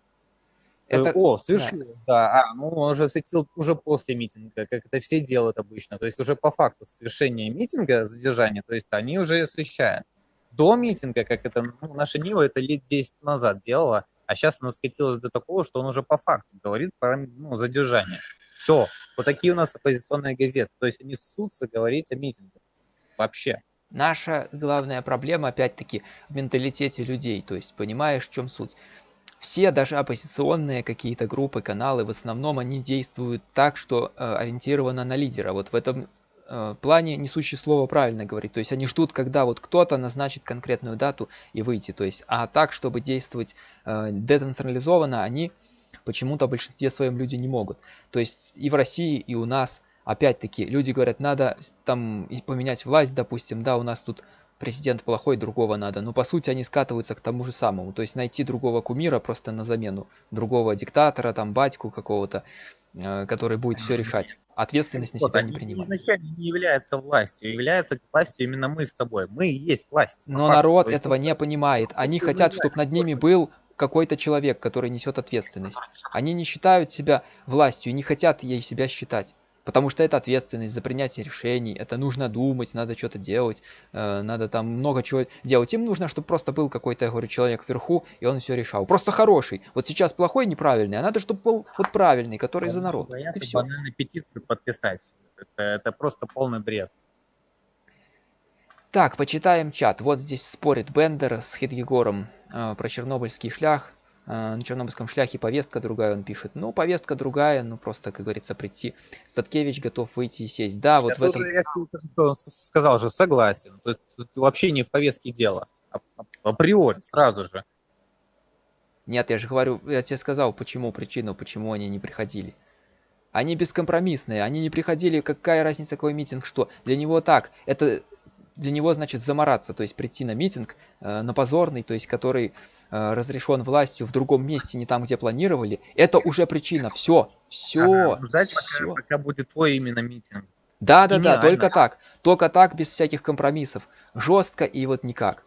это... О, совершил, да. да. А, ну он уже светил уже после митинга, как это все делают обычно. То есть уже по факту совершения митинга, задержания, то есть они уже освещают. До митинга, как это, ну, наша Нива это лет 10 назад делала, а сейчас она скатилась до такого, что он уже по факту говорит про ну, задержание. Все. Вот такие у нас оппозиционные газеты. То есть они ссутся говорить о митинге. Вообще. Наша главная проблема, опять-таки, в менталитете людей. То есть, понимаешь, в чем суть? Все, даже оппозиционные какие-то группы, каналы, в основном они действуют так, что э, ориентировано на лидера. Вот в этом э, плане несущее слово правильно говорит. То есть они ждут, когда вот кто-то назначит конкретную дату и выйти. То есть, а так, чтобы действовать э, децентрализованно, они почему-то в большинстве своем люди не могут. То есть и в России, и у нас, опять-таки, люди говорят, надо там поменять власть, допустим, да, у нас тут президент плохой, другого надо. Но по сути они скатываются к тому же самому. То есть найти другого кумира просто на замену. Другого диктатора, там батьку какого-то, э, который будет все решать. Ответственность на себя не принимать. Изначально не является властью. Является властью именно мы с тобой. Мы и есть власть. Но народ этого не понимает. Они хотят, чтобы над ними был какой-то человек, который несет ответственность. Они не считают себя властью, не хотят ей себя считать. Потому что это ответственность за принятие решений, это нужно думать, надо что-то делать, э, надо там много чего делать. Им нужно, чтобы просто был какой-то, я говорю, человек вверху, и он все решал. Просто хороший. Вот сейчас плохой, неправильный, а надо, чтобы был вот правильный, который за народ. Боятся банальной петицию подписать. Это, это просто полный бред. Так, почитаем чат. Вот здесь спорит Бендер с Хидгегором э, про чернобыльский шлях. Э, на чернобыльском шляхе повестка другая, он пишет. Ну, повестка другая, ну, просто, как говорится, прийти. Статкевич готов выйти и сесть. Да, вот я в этом... Я сказал же, согласен. То есть вообще не в повестке дело. А, а, априори, сразу же. Нет, я же говорю, я тебе сказал, почему причину, почему они не приходили. Они бескомпромиссные, они не приходили, какая разница, какой митинг, что. Для него так, это для него значит замораться, то есть прийти на митинг э, на позорный, то есть который э, разрешен властью в другом месте, не там, где планировали, это уже причина. Все, все, ага, ждать, все. Пока, пока будет твой именно митинг. Да, да, да, только так, только так, без всяких компромиссов, жестко и вот никак.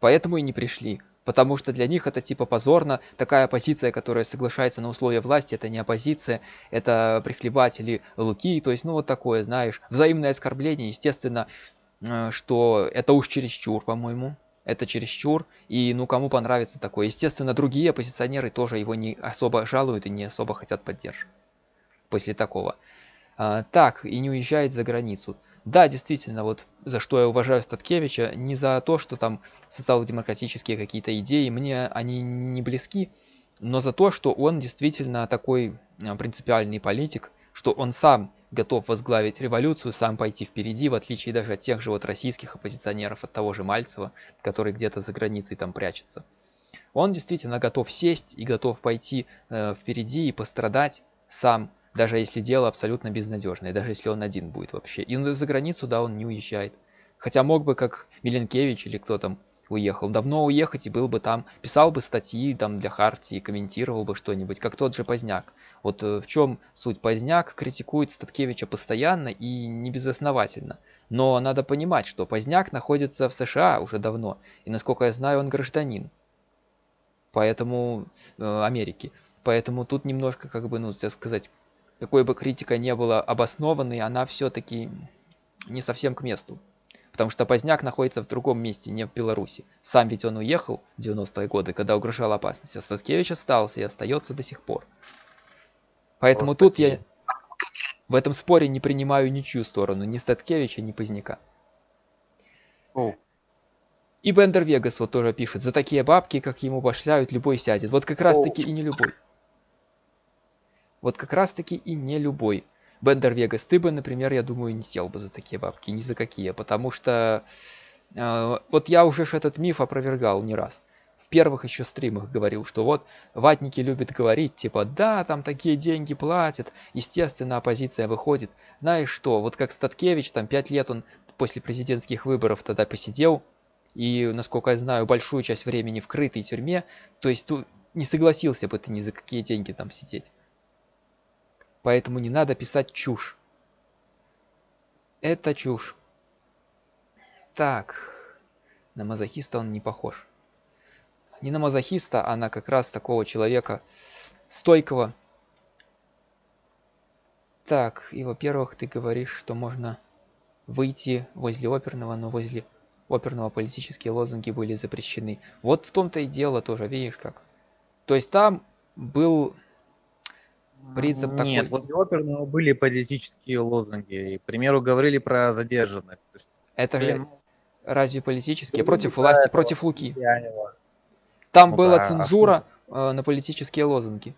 Поэтому и не пришли. Потому что для них это типа позорно. Такая оппозиция, которая соглашается на условия власти, это не оппозиция, это прихлебатели луки. То есть, ну вот такое, знаешь, взаимное оскорбление. Естественно, что это уж чересчур, по-моему. Это чересчур, и ну кому понравится такое. Естественно, другие оппозиционеры тоже его не особо жалуют и не особо хотят поддерживать после такого. А, так, и не уезжает за границу. Да, действительно, вот за что я уважаю Статкевича, не за то, что там социал-демократические какие-то идеи, мне они не близки, но за то, что он действительно такой а, принципиальный политик, что он сам готов возглавить революцию, сам пойти впереди, в отличие даже от тех же вот российских оппозиционеров, от того же Мальцева, который где-то за границей там прячется. Он действительно готов сесть и готов пойти э, впереди и пострадать сам, даже если дело абсолютно безнадежное, даже если он один будет вообще. И за границу, да, он не уезжает. Хотя мог бы, как Миленкевич или кто там, уехал. Давно уехать и был бы там, писал бы статьи там для Хартии, комментировал бы что-нибудь, как тот же Поздняк. Вот э, в чем суть? Поздняк критикует Статкевича постоянно и не безосновательно. Но надо понимать, что Поздняк находится в США уже давно, и насколько я знаю, он гражданин. Поэтому э, Америки. Поэтому тут немножко, как бы, ну, сказать, какой бы критика не была обоснованной, она все-таки не совсем к месту. Потому что Поздняк находится в другом месте, не в Беларуси. Сам ведь он уехал в 90-е годы, когда угрожала опасность, а Статкевич остался и остается до сих пор. Поэтому Просто тут я в этом споре не принимаю ничью сторону, ни Статкевича, ни Поздняка. О. И Бендер Вегас вот тоже пишет, за такие бабки, как ему башляют, любой сядет. Вот как раз таки и не любой. Вот как раз таки и не любой. Бендер Вегас, ты бы, например, я думаю, не сел бы за такие бабки, ни за какие, потому что э, вот я уже этот миф опровергал не раз. В первых еще стримах говорил, что вот ватники любят говорить, типа, да, там такие деньги платят, естественно, оппозиция выходит. Знаешь что, вот как Статкевич, там пять лет он после президентских выборов тогда посидел, и, насколько я знаю, большую часть времени в крытой тюрьме, то есть тут не согласился бы ты ни за какие деньги там сидеть. Поэтому не надо писать чушь. Это чушь. Так, на мазохиста он не похож. Не на мазохиста, а на как раз такого человека стойкого. Так, и во-первых, ты говоришь, что можно выйти возле оперного, но возле оперного политические лозунги были запрещены. Вот в том-то и дело тоже, видишь как. То есть там был принцип Нет, такой. Нет, возле оперного были политические лозунги. к примеру, говорили про задержанных. есть, Это блин, же разве политические? Против власти, против Луки. Там ну, была да, цензура а на политические лозунги.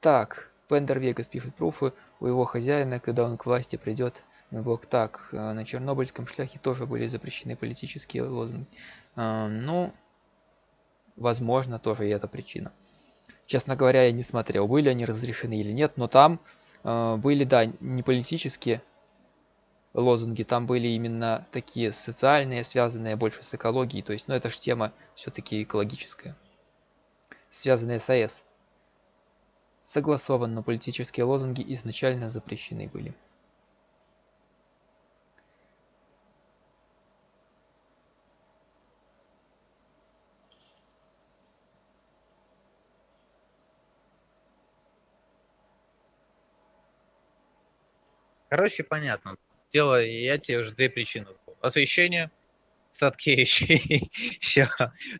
Так, Пендер Вегас пишет пруфы у его хозяина, когда он к власти придет. Бог так, э, на Чернобыльском шляхе тоже были запрещены политические лозунги. Ну, Возможно, тоже и эта причина. Честно говоря, я не смотрел, были они разрешены или нет, но там э, были, да, не политические лозунги, там были именно такие социальные, связанные больше с экологией, то есть, ну, это же тема все-таки экологическая, связанная с АЭС. Согласованно политические лозунги изначально запрещены были. Короче, понятно. Дело, я тебе уже две причины назвал. Освещение, Садкевичей, (laughs) все.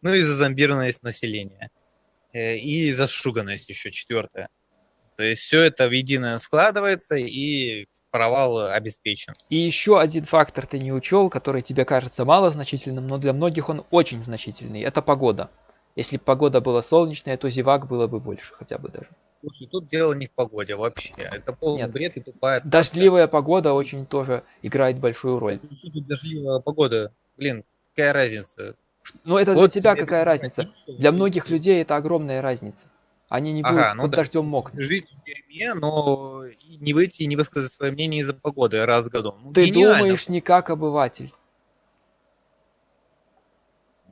Ну и зазомбированность населения. Э, и зашуганность еще четвертая. То есть все это в единое складывается и провал обеспечен. И еще один фактор ты не учел, который тебе кажется малозначительным, но для многих он очень значительный. Это погода. Если бы погода была солнечная, то зевак было бы больше хотя бы даже. Слушай, тут дело не в погоде вообще. Это полный Нет. бред и тупая. Дождливая погода очень тоже играет большую роль. Что тут дождливая погода? Блин, какая разница? Ну это вот для тебя какая разница? Для многих людей это огромная разница. Они не будут ага, ну под да. дождем мокнуть. Жить в дерьме, но не выйти и не высказать свое мнение из-за погоды раз в году. Ну, Ты гениально. думаешь не как обыватель.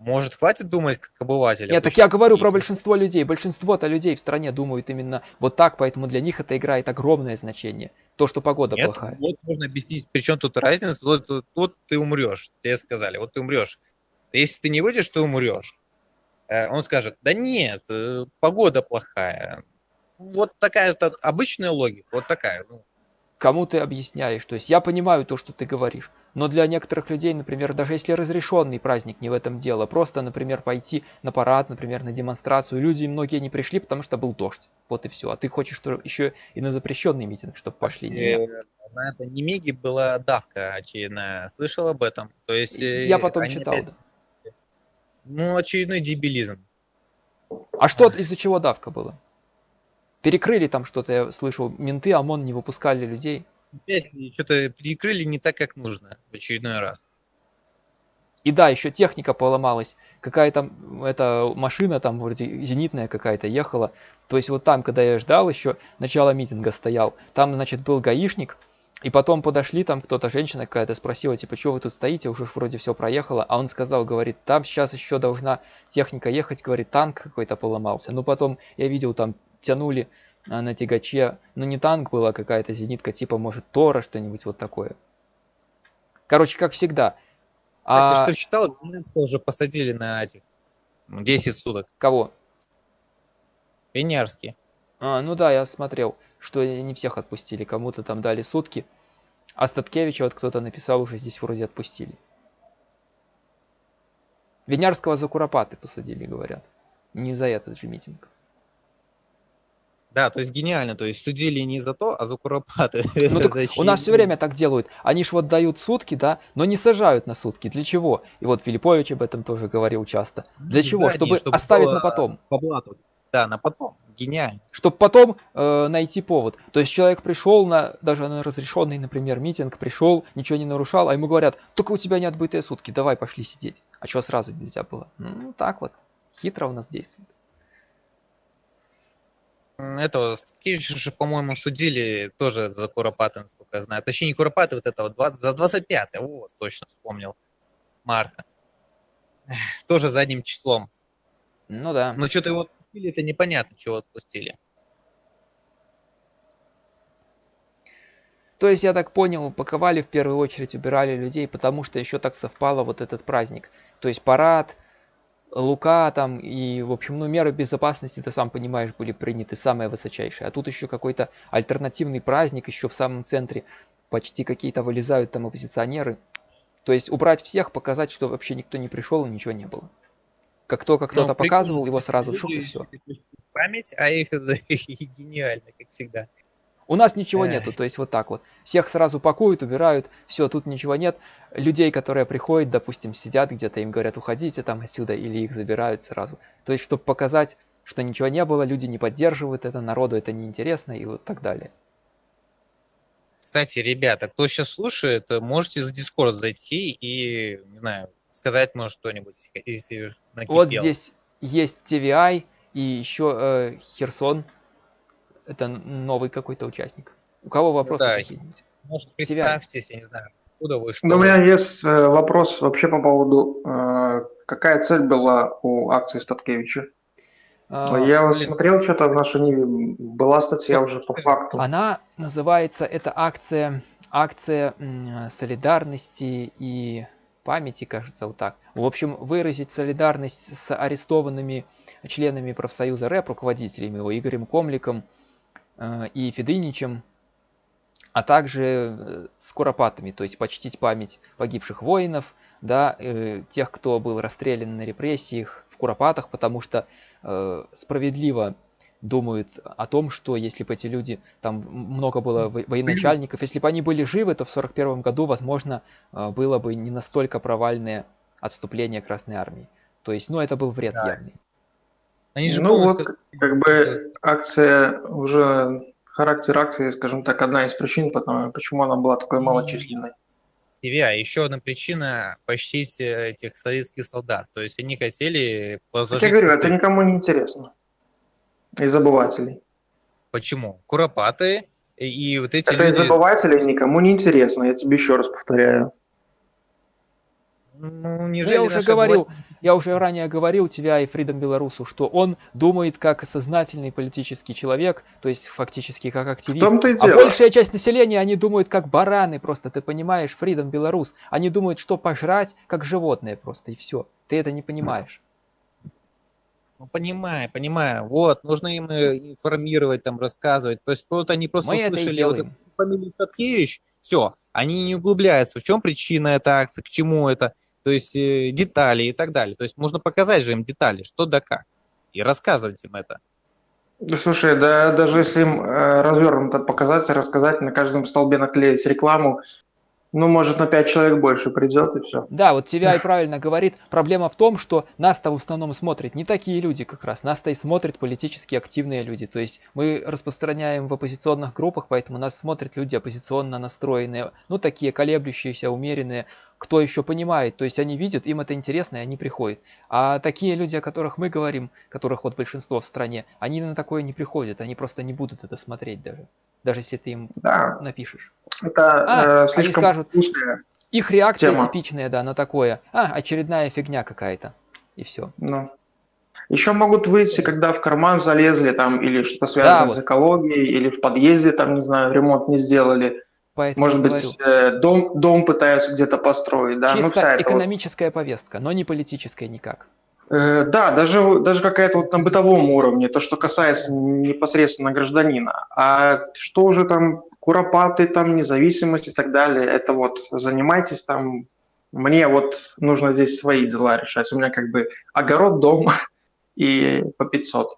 Может, хватит думать как обыватель? Нет, так я говорю про большинство людей. Большинство-то людей в стране думают именно вот так, поэтому для них это играет огромное значение. То, что погода Нет, плохая. Вот можно объяснить, причем тут разница. Вот, вот, вот ты умрешь, тебе сказали, вот ты умрешь. Если ты не выйдешь, ты умрешь. Э, он скажет, да нет, э, погода плохая. Вот такая обычная логика, вот такая. Ну. Кому ты объясняешь? То есть я понимаю то, что ты говоришь, но для некоторых людей, например, даже если разрешенный праздник, не в этом дело, просто, например, пойти на парад, например, на демонстрацию, люди многие не пришли, потому что был дождь. Вот и все. А ты хочешь что еще и на запрещенный митинг, чтобы пошли? Нет. На это Немеги была давка очередная. Слышал об этом? То есть... Я потом читал, опять... да. Ну, очередной дебилизм. А что, из-за чего давка была? Перекрыли там что-то, я слышал, менты, ОМОН не выпускали людей. Опять что-то перекрыли не так, как нужно в очередной раз. И да, еще техника поломалась. Какая-то эта машина там вроде зенитная какая-то ехала. То есть вот там, когда я ждал еще, начало митинга стоял, там, значит, был гаишник, и потом подошли, там кто-то, женщина какая-то спросила, типа, что вы тут стоите, уже вроде все проехало. А он сказал, говорит, там сейчас еще должна техника ехать, говорит, танк какой-то поломался. Ну потом я видел, там тянули а, на тягаче, ну не танк была какая-то зенитка, типа, может, Тора, что-нибудь вот такое. Короче, как всегда. А, а... ты что читал, уже посадили на этих 10 суток. Кого? Пенярский. А, ну да, я смотрел, что не всех отпустили, кому-то там дали сутки. А Статкевича вот кто-то написал, уже здесь вроде отпустили. Винярского за Куропаты посадили, говорят. Не за этот же митинг. Да, то есть гениально, то есть судили не за то, а за Куропаты. (laughs) Ну, так у нас все время так делают. Они ж вот дают сутки, да, но не сажают на сутки. Для чего? И вот Филиппович об этом тоже говорил часто. Для чего? Чтобы, чтобы оставить на потом. По блату. Да, на потом. Гениально. Чтобы потом э, найти повод. То есть человек пришел на даже на разрешенный, например, митинг, пришел, ничего не нарушал, а ему говорят, только у тебя не отбытые сутки, давай пошли сидеть. А чего сразу нельзя было? Ну, так вот. Хитро у нас действует. Этого Статкевича же, по-моему, судили тоже за Куропаты, насколько я знаю. Точнее, не Куропаты, вот этого, 20, за 25 вот, точно вспомнил. Марта. Тоже задним числом. Ну да. Но что-то его отпустили, это непонятно, чего отпустили. То есть, я так понял, упаковали в первую очередь, убирали людей, потому что еще так совпало вот этот праздник. То есть парад, Лука там и, в общем, ну, меры безопасности, ты сам понимаешь, были приняты самые высочайшие. А тут еще какой-то альтернативный праздник, еще в самом центре почти какие-то вылезают там оппозиционеры. То есть убрать всех, показать, что вообще никто не пришел и ничего не было. Как только кто-то ну, показывал, его сразу шук и все. Память, а их (laughs) гениально, как всегда. У нас ничего нету, то есть вот так вот. Всех сразу пакуют, убирают, все, тут ничего нет. Людей, которые приходят, допустим, сидят где-то, им говорят, уходите там отсюда, или их забирают сразу. То есть, чтобы показать, что ничего не было, люди не поддерживают это, народу это неинтересно и вот так далее. Кстати, ребята, кто сейчас слушает, можете за Discord зайти и, не знаю, сказать, может, что-нибудь, если. Вот здесь есть TVI и еще э, Херсон это новый какой-то участник. У кого вопросы да, какие-нибудь? Может, представьтесь, я не знаю, откуда вы, что Ну, у меня есть э, вопрос вообще по поводу, э, какая цель была у акции Статкевича? А, я блин. смотрел что-то в нашей Ниве, была статья уже по факту. Она называется, это акция, акция солидарности и памяти, кажется, вот так. В общем, выразить солидарность с арестованными членами профсоюза РЭП, руководителями его, Игорем Комликом, Э, и Федыничем, а также э, с куропатами, то есть почтить память погибших воинов, да, э, тех, кто был расстрелян на репрессиях в Куропатах, потому что э, справедливо думают о том, что если бы эти люди, там много было военачальников, если бы они были живы, то в 41 году, возможно, э, было бы не настолько провальное отступление Красной Армии. То есть, ну, это был вред да. явный. Они же ну вот, как бы акция уже характер акции, скажем так, одна из причин, потому, почему она была такой малочисленной. ТВА. Еще одна причина – почтить э, этих советских солдат. То есть они хотели возложить... я говорю, это никому не интересно. Из обывателей. Почему? Куропаты и вот эти это люди... из обывателей никому не интересно, я тебе еще раз повторяю. Ну, ну я уже говорил, власть... я уже ранее говорил тебя и Фридом Белорусу, что он думает как сознательный политический человек, то есть фактически как активист. В том-то и дело. А большая часть населения, они думают как бараны просто, ты понимаешь, Фридом Белорус. Они думают, что пожрать как животные просто, и все. Ты это не понимаешь. Ну, понимаю, понимаю. Вот, нужно им э, информировать, там, рассказывать. То есть вот они просто Мы услышали вот фамилию Таткевич, все, они не углубляются, в чем причина этой акции, к чему это то есть э, детали и так далее. То есть можно показать же им детали, что да как, и рассказывать им это. Слушай, да даже если им э, развернуто показать, рассказать, на каждом столбе наклеить рекламу, ну, может, на 5 человек больше придет, и все. Да, вот тебя и правильно говорит. Проблема в том, что нас-то в основном смотрят не такие люди как раз. Нас-то и смотрят политически активные люди. То есть мы распространяем в оппозиционных группах, поэтому нас смотрят люди оппозиционно настроенные. Ну, такие колеблющиеся, умеренные. Кто еще понимает, то есть они видят, им это интересно, и они приходят. А такие люди, о которых мы говорим, которых вот большинство в стране, они на такое не приходят, они просто не будут это смотреть даже даже если ты им да. напишешь. Это а, э, слишком они скажут, их реакция тема. типичная, да, на такое. А, очередная фигня какая-то. И все. Ну. Еще могут выйти, когда в карман залезли там, или что-то связано да, с экологией, или в подъезде, там, не знаю, ремонт не сделали. Поэтому Может быть, э, дом, дом пытаются где-то построить, да? Ну, Чисто ну, вся экономическая вот... повестка, но не политическая никак. Э, да, даже, даже какая-то вот на бытовом уровне, то, что касается непосредственно гражданина. А что уже там куропаты, там независимость и так далее, это вот занимайтесь там, мне вот нужно здесь свои дела решать. У меня как бы огород, дом (laughs) и по 500.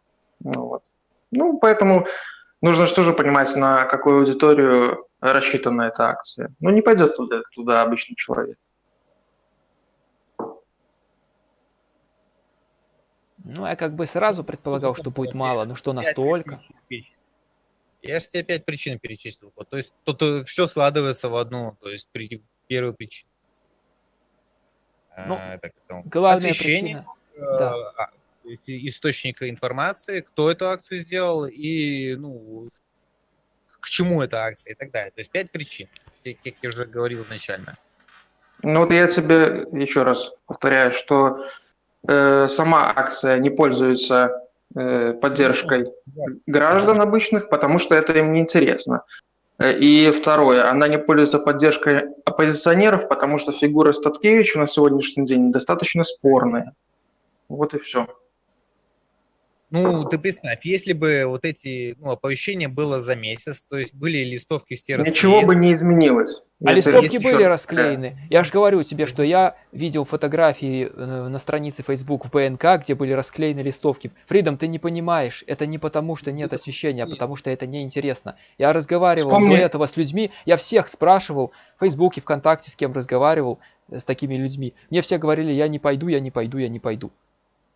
Ну, вот. ну поэтому нужно же понимать, на какую аудиторию рассчитана эта акция. Ну, не пойдет туда, туда обычный человек. Ну, я как бы сразу предполагал, что будет мало, но что настолько? Я же тебе пять причин перечислил. То есть тут э, все складывается в одну, то есть при, первую причину. Ну, а, так, главная причина. Э, да. А, источника информации, кто эту акцию сделал и ну, к чему эта акция и так далее. То есть пять причин, как я уже говорил изначально. Ну вот я тебе еще раз повторяю, что Э, сама акция не пользуется э, поддержкой граждан обычных, потому что это им не интересно. Э, и второе, она не пользуется поддержкой оппозиционеров, потому что фигура Статкевича на сегодняшний день достаточно спорная. Вот и все. Ну, ты представь, если бы вот эти ну, оповещения было за месяц, то есть были листовки все расклеены. Ничего бы не изменилось. А листовки были еще... расклеены. Я же говорю тебе, что я видел фотографии э, на странице Facebook в БНК, где были расклеены листовки. Фридом, ты не понимаешь, это не потому, что нет освещения, а потому что это неинтересно. Я разговаривал Вспомни... до этого с людьми, я всех спрашивал, в Фейсбуке, ВКонтакте, с кем разговаривал, э, с такими людьми. Мне все говорили, я не пойду, я не пойду, я не пойду.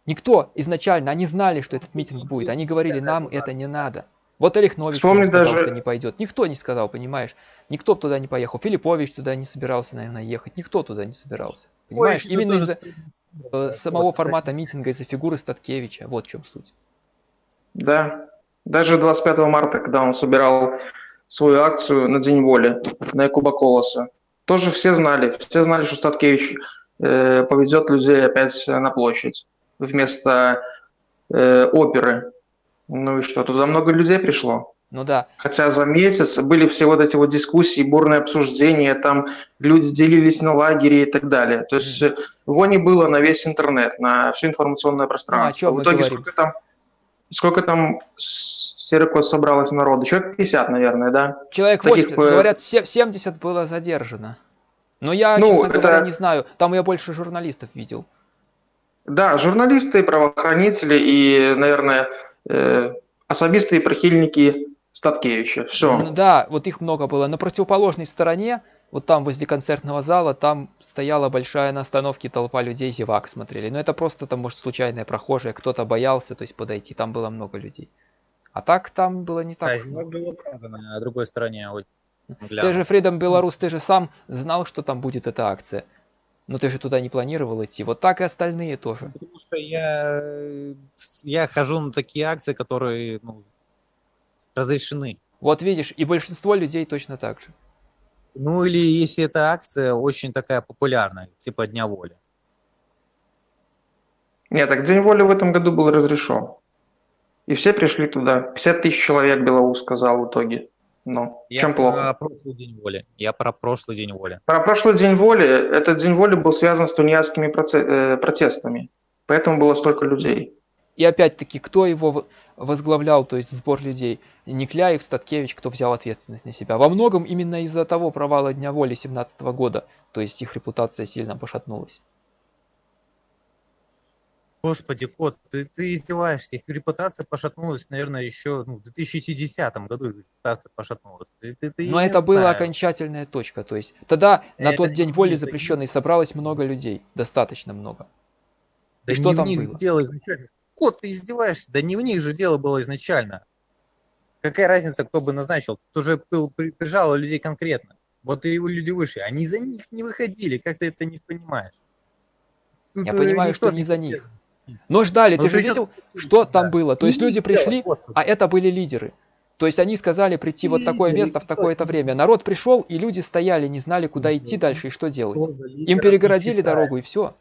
Никто изначально, они знали, что этот митинг будет. Они говорили, нам это не надо. Вот Олег Нович сказал, даже... что не пойдет. Никто не сказал, понимаешь? Никто туда не поехал. Филиппович туда не собирался, наверное, ехать. Никто туда не собирался. Понимаешь? Ой, Именно из-за э, самого вот, формата митинга, из-за фигуры Статкевича. Вот в чем суть. Да. Даже 25 марта, когда он собирал свою акцию на День воли на Якуба Колоса, тоже все знали. Все знали, что Статкевич э, поведет людей опять на площадь вместо э, оперы. Ну и что, туда много людей пришло. Ну да. Хотя за месяц были все вот эти вот дискуссии, бурные обсуждения, там люди делились на лагере и так далее. То есть mm. вони было на весь интернет, на все информационное пространство. Ну, чем В итоге сколько там? сколько там Серикот собралось народу? Человек 50, наверное, да? Человек Таких 80, по- говорят, се- 70 было задержано. Но я, Ну, честно говоря, это- не знаю. Там я больше журналистов видел. Да, журналисты, правоохранители и, наверное, э, особистые прихильники Статкевича. Все. М, Да, вот их много было. На противоположной стороне, вот там возле концертного зала, там стояла большая на остановке толпа людей, зевак смотрели. Но это просто там, может, случайные прохожие, кто-то боялся, то есть подойти, там было много людей. А так там было не так. Да, много. было много на другой стороне. Вот, Ты же, Freedom Беларус, ты же сам знал, что там будет эта акция. Но ты же туда не планировал идти. Вот так и остальные тоже. Потому что я, я хожу на такие акции, которые ну, разрешены. Вот видишь, и большинство людей точно так же. Ну или если эта акция очень такая популярная, типа Дня воли. Нет, так День воли в этом году был разрешен. И все пришли туда. 50 тысяч человек Белоус сказал в итоге. Ну, Я чем плохо? про прошлый День воли. Я про прошлый День воли. Про прошлый День воли, этот День воли был связан с тунеядскими э, протестами. Поэтому было столько людей. И опять-таки, кто его возглавлял, то есть сбор людей? Никляев, Статкевич, кто взял ответственность на себя. Во многом именно из-за того провала Дня воли 17 года, то есть их репутация сильно пошатнулась. Господи, кот, ты, ты издеваешься. Их репутация пошатнулась, наверное, еще ну, в 2010 году их репутация пошатнулась. Ты, ты, ты Но это была окончательная точка, то есть тогда на Это тот не день воли будет, запрещенный собралось много людей, достаточно много. Да И что там было? дело изначально. Кот, ты издеваешься. Да не в них же дело было изначально. Какая разница, кто бы назначил? Тут уже был, при- прижало людей конкретно. Вот и люди вышли. Они за них не выходили. Как ты это не понимаешь? Тут, Я э, понимаю, что не за них. Но ждали, Ну, ты же видел, что там Да. было? То есть люди пришли, господи. а это были лидеры. То есть они сказали прийти вот такое место в такое-то время. Народ пришел, и люди стояли, не знали, куда идти дальше и что делать. Им перегородили дорогу и все.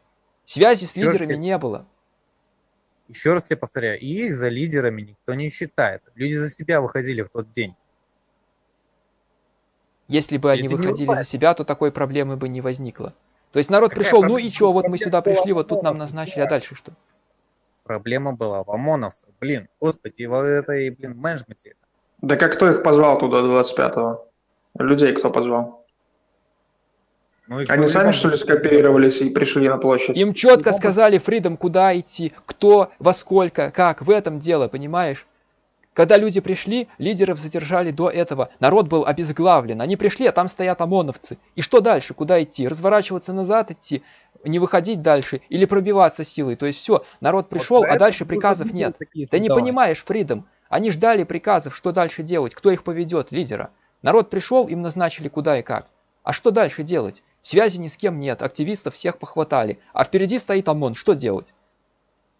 Связи с лидерами не было. Еще раз я повторяю, их за лидерами никто не считает. Люди за себя выходили в тот день. Если бы они Это выходили за себя, то такой проблемы бы не возникло. То есть народ Какая пришел, ну проблема? и что, вот мы сюда пришли, вот тут нам назначили, а да. дальше что? Проблема была в ОМОНовцах. Блин, господи, в этой, блин, менеджменте. Да как кто их позвал туда 25-го? Людей кто позвал? Ну, их Они сами, что ли, скооперировались и пришли на площадь? Им четко сказали Фридом, куда идти, кто, во сколько, как. В этом дело, понимаешь? Когда люди пришли, лидеров задержали до этого. Народ был обезглавлен. Они пришли, а там стоят ОМОНовцы. И что дальше? Куда идти? Разворачиваться назад идти? Не выходить дальше? Или пробиваться силой? То есть все, народ Вот пришел, а поэтому дальше приказов нет. Ты не понимаешь, Фридом. Они ждали приказов, что дальше делать, кто их поведет, лидера. Народ пришел, им назначили куда и как. А что дальше делать? Связи ни с кем нет, активистов всех похватали, а впереди стоит ОМОН, что делать?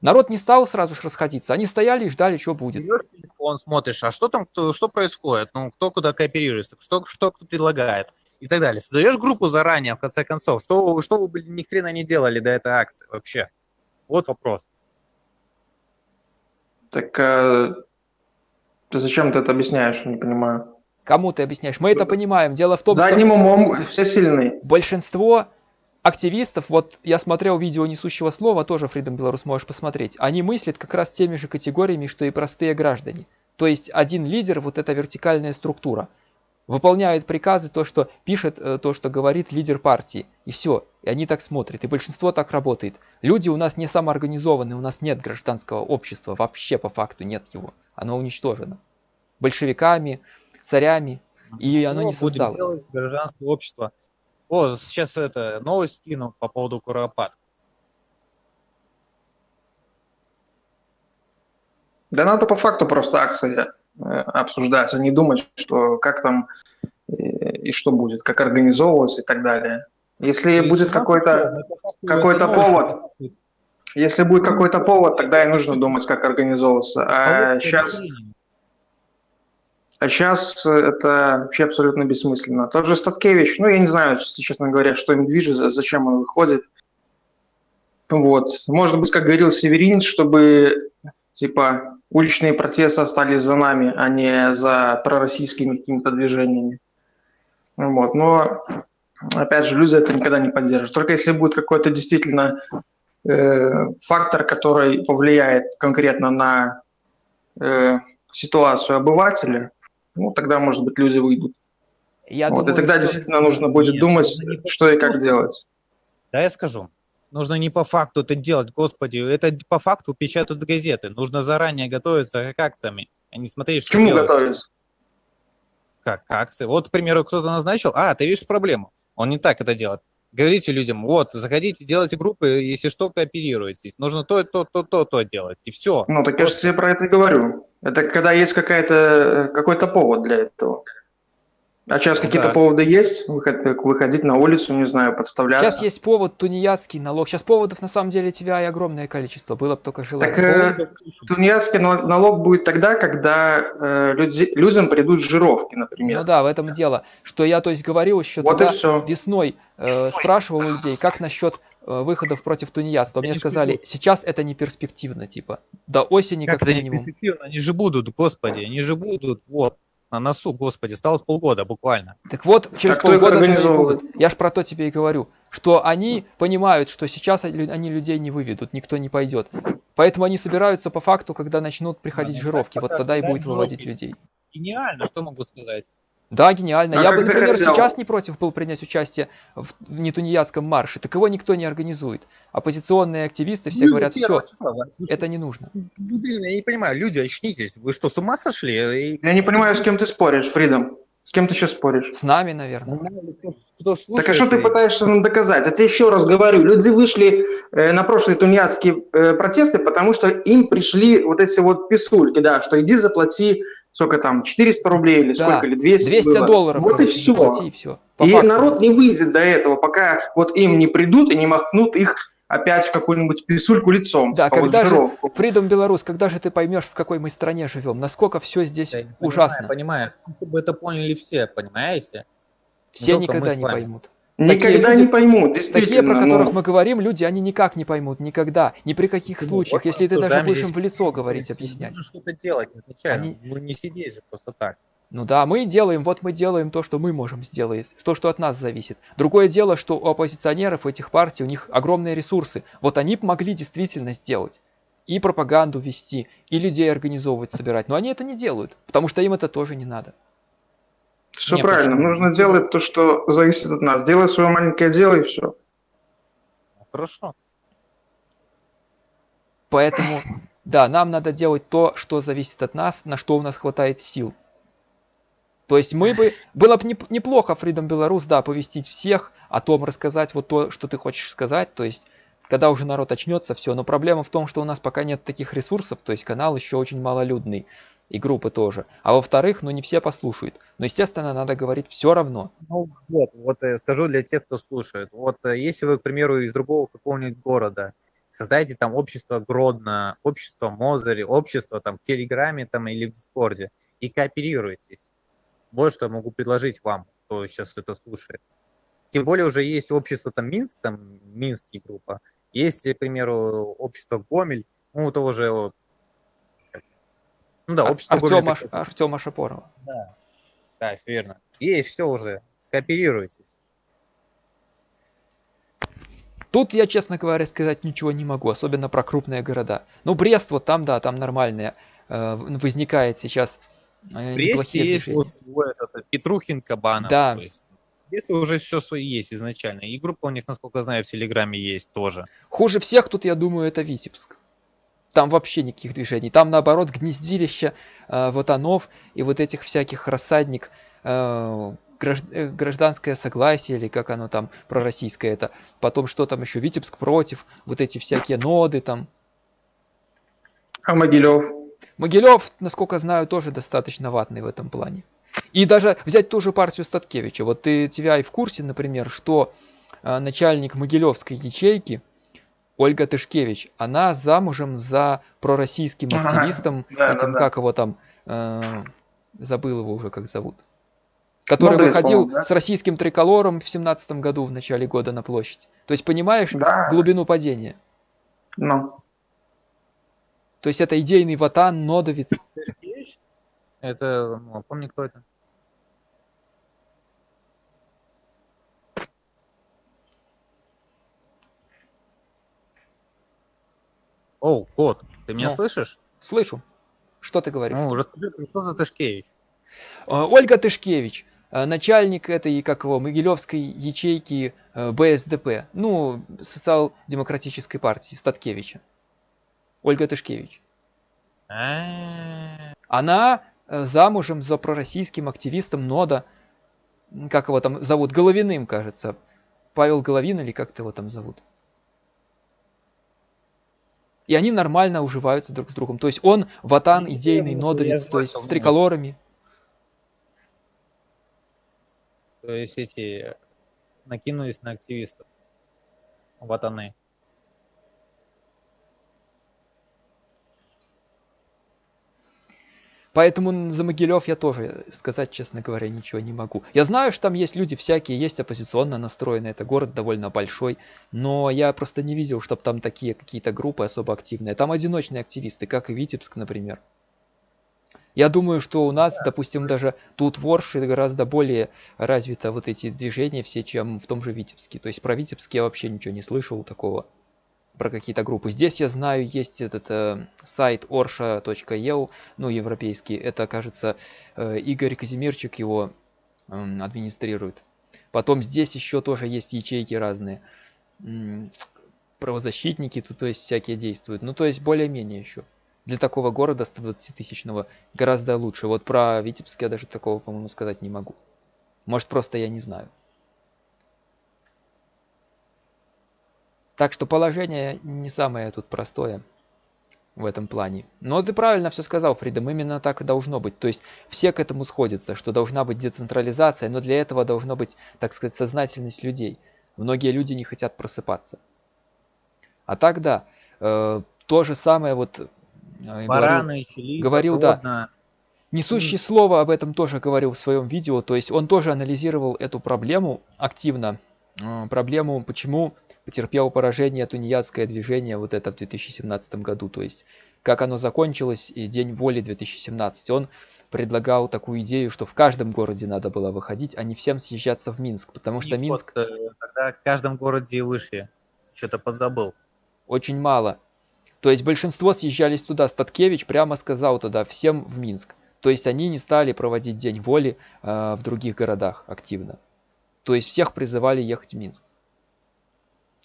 Народ не стал сразу же расходиться, они стояли и ждали, что будет. Телефон, смотришь, а что там, кто, что происходит, ну, кто куда кооперируется, что, что кто предлагает и так далее. Создаешь группу заранее, в конце концов. Что, вы- что вы, блин, ни хрена не делали до этой акции вообще? Вот вопрос. Так э, ты зачем ты это объясняешь? Не понимаю. Кому ты объясняешь? Мы это понимаем. Дело в том, За что одним умом все сильны. большинство активистов, вот я смотрел видео несущего слова, тоже Freedom Беларус можешь посмотреть, они мыслят как раз теми же категориями, что и простые граждане. То есть один лидер, вот эта вертикальная структура, выполняет приказы, то, что пишет, э, то, что говорит лидер партии. И все. И они так смотрят. И большинство так работает. Люди у нас не самоорганизованы, у нас нет гражданского общества. Вообще по факту нет его. Оно уничтожено. Большевиками, царями. И оно не Что будем создалось. делать гражданское общество? О, сейчас это новость скину по поводу Куропат. Да надо по факту просто акции э, обсуждать, а не думать, что как там э, и что будет, как организовываться и так далее. Если будет какой-то какой-то повод, если будет какой-то повод, тогда и нужно думать, как организовываться. А сейчас, а сейчас это вообще абсолютно бессмысленно. Тот же Статкевич, ну я не знаю, честно говоря, что им движет, за- зачем он выходит. Вот. Может быть, как говорил Северин, чтобы типа уличные протесты остались за нами, а не за пророссийскими какими-то движениями. Вот. Но опять же, люди это никогда не поддержат. Только если будет какой-то действительно э, фактор, который повлияет конкретно на э, ситуацию обывателя, ну, тогда, может быть, люди выйдут. Я вот, думаю, и тогда что- действительно нужно будет Нет, думать, не что и как делать. Да, я скажу. Нужно не по факту это делать, господи. Это по факту печатают газеты. Нужно заранее готовиться к акциями, а не смотреть, К что чему делается. готовиться? Как к акции. Вот, к примеру, кто-то назначил, а, ты видишь проблему. Он не так это делает. Говорите людям, вот, заходите, делайте группы, если что, кооперируйтесь. Нужно то, то, то, то, то делать, и все. Ну, так я же тебе про это и говорю. Это когда есть какая-то, э, какой-то повод для этого. А сейчас какие-то да. поводы есть? Выход- Выходить на улицу, не знаю, подставляться. Сейчас есть повод тунеядский налог. Сейчас поводов на самом деле тебя и огромное количество. Было бы только желание. Так, э, Тунеядский нал- налог будет тогда, когда э, люди, людям придут жировки, например. Ну да, в этом дело. Что я, то есть, говорил еще вот тогда, весной э, спрашивал у людей, как насчет выходов против тунеядства. Мне сказали, ждут. сейчас это не перспективно, типа. До осени как, Как это не минимум. перспективно? Они же будут, господи, они же будут, вот, на носу, господи, осталось полгода буквально. Так вот, через их полгода они будут. Я ж про то тебе и говорю, что они понимают, что сейчас они людей не выведут, никто не пойдет. Поэтому они собираются по факту, когда начнут приходить ну, жировки. Вот тогда и будет выводить людей. Гениально, что могу сказать. Да, гениально. А Я бы, например, хотел? сейчас не против был принять участие в, в нетунеядском марше. Так его никто не организует. Оппозиционные активисты все Люди говорят, все, числа, это не нужно. Ну, Блин, я не понимаю, люди, очнитесь. Вы что, с ума сошли? Я не понимаю, с кем ты споришь, Фридом. С кем ты сейчас споришь? С нами, наверное. Ну, кто, кто слушает. Так а что ты пытаешься нам доказать? Я тебе еще раз говорю, люди вышли э, на прошлые тунеядские э, протесты, потому что им пришли вот эти вот писульки, да, что иди заплати, сколько там, 400 рублей или Да, сколько, или 200 200 было. долларов. Вот и все. заплати, и все. И народ не выйдет до этого, пока вот им не придут и не махнут их опять в какую-нибудь писульку лицом, Да, типа когда же-. Freedom Беларусь, когда же ты поймешь, в какой мы стране живем? Насколько все здесь Я не понимаю, ужасно? Понимаю, чтобы это поняли все, понимаете? Все никогда не вами. поймут. Никогда люди- не поймут, Такие, действительно. про ну. которых мы говорим, люди, они никак не поймут, никогда, ни при каких Ну, случаях, вот если ты даже будешь им в лицо говорить, объяснять. Нужно что-то делать изначально. Они- Ну не сидеть же просто так. Ну да, мы делаем, вот мы делаем то, что мы можем сделать, то, что от нас зависит. Другое дело, что у оппозиционеров этих партий, у них огромные ресурсы. Вот они могли действительно сделать. И пропаганду вести, и людей организовывать, собирать. Но они это не делают, потому что им это тоже не надо. Все Не, правильно, почему? нужно делать то, что зависит от нас. Делай свое маленькое дело и все. Хорошо. Поэтому, да, нам надо делать то, что зависит от нас, на что у нас хватает сил. То есть мы бы, было бы неп- неплохо Freedom Беларусь, да, повестить всех, о том рассказать вот то, что ты хочешь сказать, то есть когда уже народ очнется, все. Но проблема в том, что у нас пока нет таких ресурсов, то есть канал еще очень малолюдный, и группы тоже. А во-вторых, ну не все послушают. Но, естественно, надо говорить все равно. Ну вот, вот э, скажу для тех, кто слушает. Вот э, если вы, к примеру, из другого какого-нибудь города, создайте там общество Гродно, общество Мозыри, общество там в Телеграме там или в Дискорде и кооперируйтесь. Вот что я могу предложить вам, кто сейчас это слушает. Тем более уже есть общество там Минск, там Минские группа, есть, к примеру, общество Гомель, ну, того же, ну да, общество Гомель. Артема, это Артема Шапорова. да, да, все верно. Есть все уже. Кооперируйтесь. Тут я, честно говоря, сказать ничего не могу, особенно про крупные города. Ну, Брест, вот там, да, там нормальные. э, возникает сейчас э, Бресте есть вот свой этот, Петрухин, Кабанов. Да. То есть, в Бресте уже все свои есть изначально. И группа у них, насколько знаю, в Телеграме есть тоже. Хуже всех тут, я думаю, это Витебск. Там вообще никаких движений. Там, наоборот, гнездилище э, ватанов и вот этих всяких рассадник э, э, гражданское согласие, или как оно там, пророссийское это. Потом что там еще, Витебск против, вот эти всякие ноды там. А Могилев? Могилев, насколько знаю, тоже достаточно ватный в этом плане. И даже взять ту же партию Статкевича. Вот ты тебя и в курсе, например, что э, начальник Могилевской ячейки Ольга Тышкевич, она замужем за пророссийским Ага, активистом, (laughs) да, этим, да, да. как его там, э, забыл его уже, как зовут. Который Мудрец, выходил да? с российским триколором в семнадцатом году, в начале года на площадь. То есть понимаешь Да. глубину падения? Ну. То есть это идейный ватан, нодовец. Это, ну, помни, кто это? О, кот, ты меня Ну. слышишь? Слышу. Что ты говоришь? Ну, расскажи, что за Тышкевич? А, Ольга Тышкевич, а, начальник этой, как его, Могилевской ячейки а, БСДП, ну, социал-демократической партии Статкевича. Ольга Тышкевич. Она замужем за пророссийским активистом НОДА, как его там зовут, Головиным, кажется. Павел Головин или как-то его там зовут. И они нормально уживаются друг с другом. То есть он ватан идейный, нодовец, то есть с триколорами. То есть эти накинулись на активистов. Ватаны. Поэтому за Могилев я тоже сказать, честно говоря, ничего не могу. Я знаю, что там есть люди всякие, есть оппозиционно настроенные, это город довольно большой, но я просто не видел, чтобы там такие какие-то группы особо активные. Там одиночные активисты, как и Витебск, например. Я думаю, что у нас, допустим, даже тут в Орше гораздо более развито вот эти движения все, чем в том же Витебске. То есть про Витебск я вообще ничего не слышал такого про какие-то группы. Здесь я знаю, есть этот э, сайт orsha.eu, ну, европейский. Это, кажется, э, Игорь Казимирчик его м, администрирует. Потом здесь еще тоже есть ячейки разные. Правозащитники тут, то есть, всякие действуют. Ну, то есть, более-менее еще. Для такого города 120-тысячного гораздо лучше. Вот про Витебск я даже такого, по-моему, сказать не могу. Может, просто я не знаю. Так что положение не самое тут простое в этом плане. Но ты правильно все сказал, Фридом, именно так и должно быть. То есть все к этому сходятся, что должна быть децентрализация, но для этого должна быть, так сказать, сознательность людей. Многие люди не хотят просыпаться. А так да, э, то же самое вот... э, говорил- Бараны, Чили, говорил, да. Несущий слово об этом тоже говорил в своем видео, то есть он тоже анализировал эту проблему активно, э, проблему, почему потерпело поражение тунеядское движение вот это в 2017 году, то есть как оно закончилось и День воли 2017. Он предлагал такую идею, что в каждом городе надо было выходить, а не всем съезжаться в Минск, потому что И Минск вот, э, тогда в каждом городе вышли. Что-то подзабыл. очень мало. То есть большинство съезжались туда. Статкевич прямо сказал тогда всем в Минск. То есть они не стали проводить День воли э, в других городах активно. То есть всех призывали ехать в Минск.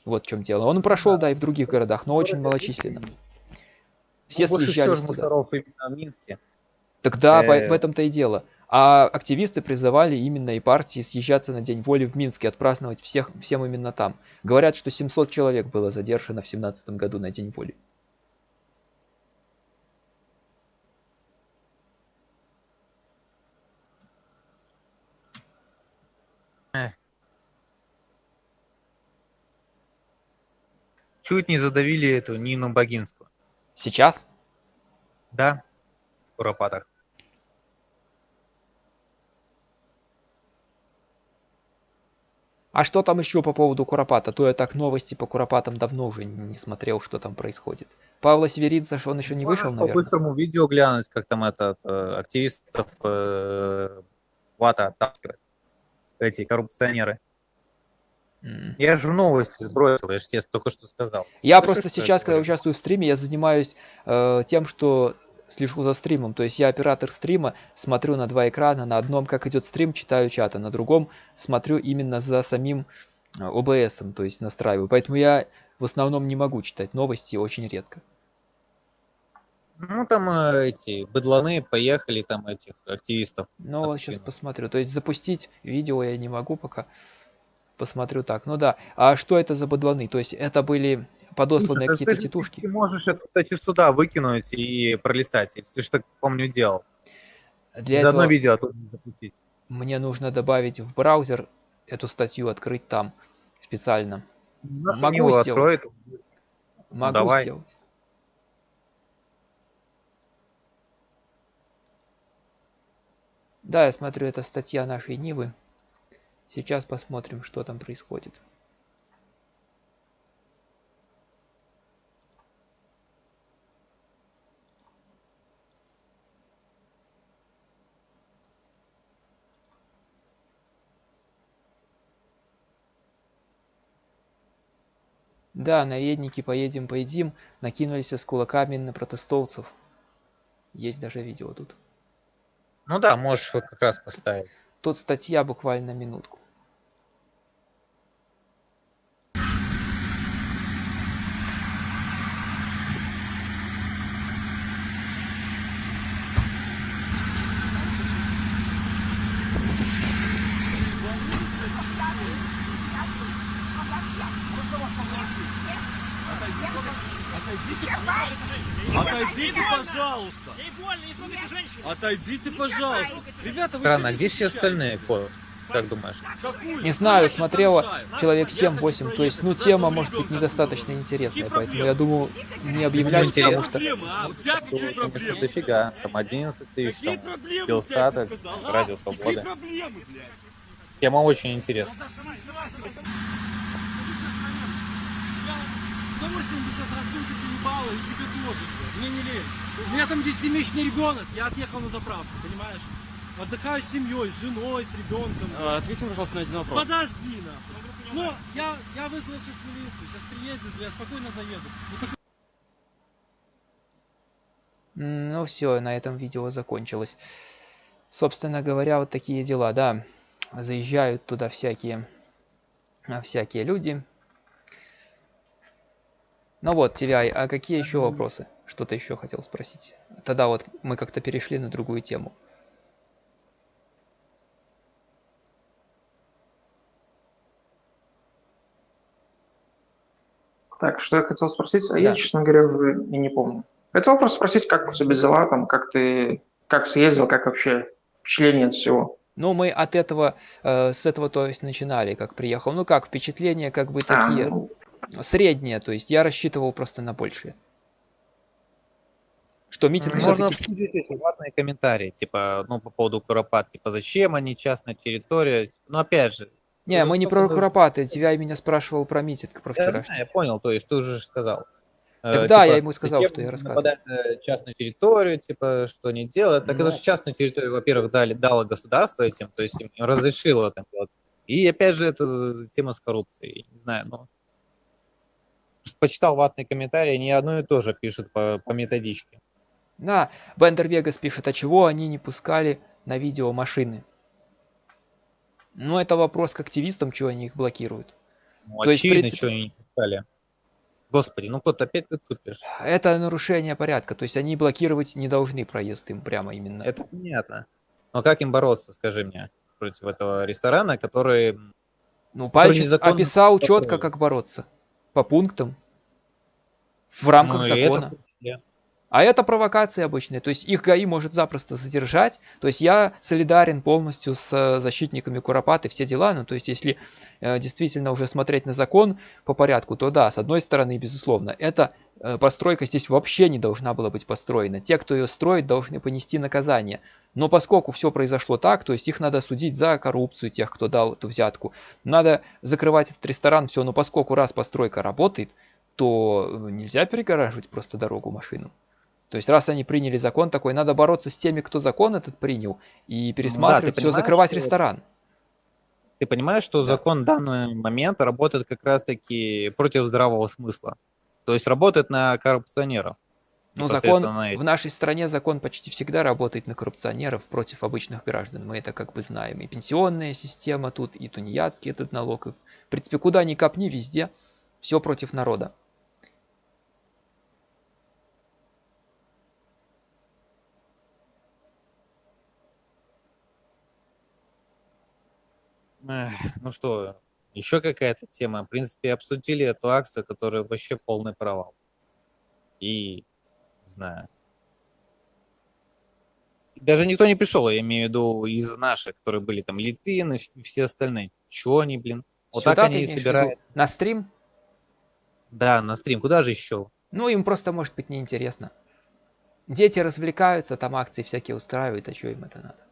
Вот в чем дело. Он прошел, да, и в других городах, но очень малочисленно. Все Ну, всего съезжались туда. именно в Минске. Тогда по- Э. в этом-то и дело. А активисты призывали именно и партии съезжаться на День воли в Минске, отпраздновать всех, всем именно там. Говорят, что 700 человек было задержано в 17 году на День воли. Чуть не задавили эту Нину Богинскую. Сейчас? Да? В Куропатах. А что там еще по поводу Куропата? То я так новости по Куропатам давно уже не смотрел, что там происходит. Павла Северидзе, что он еще не вышел, наверное? по-быстрому видео глянуть, как там этот э, активистов э, Вата отталкивает. Эти коррупционеры. Я же новости сбросил, я же тебе только что сказал. Я Слышишь, просто сейчас, когда говорю? участвую в стриме, я занимаюсь э, тем, что слежу за стримом. То есть я оператор стрима, смотрю на два экрана. На одном, как идет стрим, читаю чат, а на другом смотрю именно за самим э, OBS, то есть настраиваю. Поэтому я в основном не могу читать новости очень редко. Ну, там э, эти быдланы поехали, там этих активистов. Вот сейчас посмотрю. То есть запустить видео я не могу пока. Посмотрю так. Ну да. А что это за бадланы? То есть это были подосланные какие-то тетушки? Ты можешь это, кстати, сюда выкинуть и пролистать, если ты же так, помню, делал. Для Заодно этого видео оттуда запустить. мне нужно добавить в браузер эту статью, открыть там специально. Нашу Могу сделать. откроет. Могу давай. сделать. Да, я смотрю, это статья нашей Нивы. Сейчас посмотрим, что там происходит. Да, наедники, поедем, поедим, накинулись с кулаками на протестовцев. Есть даже видео тут. Ну да, можешь как раз поставить. Тут статья буквально минутку. Отойдите, пожалуйста. Отойдите, пожалуйста. Ребята, вы Странно, а что где все остальные, Кот? Как думаешь? Не знаю, смотрела человек Я 7-8, то есть, ну, тема может быть недостаточно интересная, поэтому я думаю, не объявлять, интересно. потому что... А? Дофига. Там 11 тысяч, там а? Радио проблемы, блядь? Тема очень интересная. Удовольствием бы сейчас разбил эти ебало и тебе тоже, блядь. Мне не лень. У меня там 10-месячный ребенок, я отъехал на заправку, понимаешь? Отдыхаю с семьей, с женой, с ребенком. А, Ответь мне, пожалуйста, на один вопрос. Подожди, нахуй. Ну, я, я вызвал сейчас милицию, сейчас приедет, я спокойно заеду. Ну, Ну все, на этом видео закончилось. Собственно говоря, вот такие дела, да. Заезжают туда всякие, а, всякие люди. Ну вот, TVI, а какие еще вопросы? Что-то еще хотел спросить. Тогда вот мы как-то перешли на другую тему. Так, что я хотел спросить? А я, Да. честно говоря, уже и не помню. Хотел просто спросить, как у тебя дела, там, как ты, как съездил, как вообще впечатление от всего. Ну, мы от этого, э, с этого, то есть, начинали, как приехал. Ну как, впечатления как бы А, такие ну, средние, то есть я рассчитывал просто на большее. Что митинг Можно обсудить эти ватные комментарии, типа, ну, по поводу Куропат, типа, зачем они, частная территория, ну, опять же, Не, мы не про? Куропаты. TVI меня спрашивал про митинг, про я вчерашний. знаю, я понял, то есть ты уже сказал. Э, Так да, типа, я ему сказал, что я рассказывал. на частную территорию, типа, что не делать. Так Ну. это же частную территорию, во-первых, дали, дало государство этим, то есть им разрешило это делать. И опять же, это тема с коррупцией, не знаю, ну... Почитал ватные комментарии, не одно и то же пишут по, по методичке. Да, Бендер Вегас пишет, а чего они не пускали на видео машины? Ну, это вопрос к активистам, чего они их блокируют. Ну, То есть, очевидно, принципе- что они не пускали. Господи, ну кот, опять ты тупишь. Это нарушение порядка, то есть они блокировать не должны проезд им прямо именно. Это понятно. Но как им бороться, скажи мне, против этого ресторана, который... Ну, Пальчик описал четко, как бороться. По пунктам. В рамках ну, и это А это провокации обычные, то есть их ГАИ может запросто задержать. То есть я солидарен полностью с э, защитниками Куропаты, все дела. Ну, то есть если э, действительно уже смотреть на закон по порядку, то да, с одной стороны, безусловно, эта э, постройка здесь вообще не должна была быть построена. Те, кто ее строит, должны понести наказание. Но поскольку все произошло так, то есть их надо судить за коррупцию, тех, кто дал эту взятку. Надо закрывать этот ресторан, все. Но поскольку раз постройка работает, то э, нельзя перегораживать просто дорогу машинам. То есть раз они приняли закон такой, надо бороться с теми, кто закон этот принял, и пересматривать все, понимаешь, закрывать что- ресторан. Ты понимаешь, что закон в данный момент работает как раз-таки против здравого смысла. То есть работает на коррупционеров. Ну, закон в нашей стране закон почти всегда работает на коррупционеров против обычных граждан. Мы это как бы знаем. И пенсионная система тут, и тунеядский этот налог. И, в принципе, куда ни копни, везде все против народа. Ну что, еще какая-то тема. В принципе, обсудили эту акцию, которая вообще полный провал. И, не знаю. Даже никто не пришел, я имею в виду из наших, которые были там Литвин и вс- все остальные. Чего они, блин? Вот Сюда так они и собирают. На стрим? Да, на стрим. Куда же еще? Ну, им просто может быть неинтересно. Дети развлекаются, там акции всякие устраивают, а что им это надо?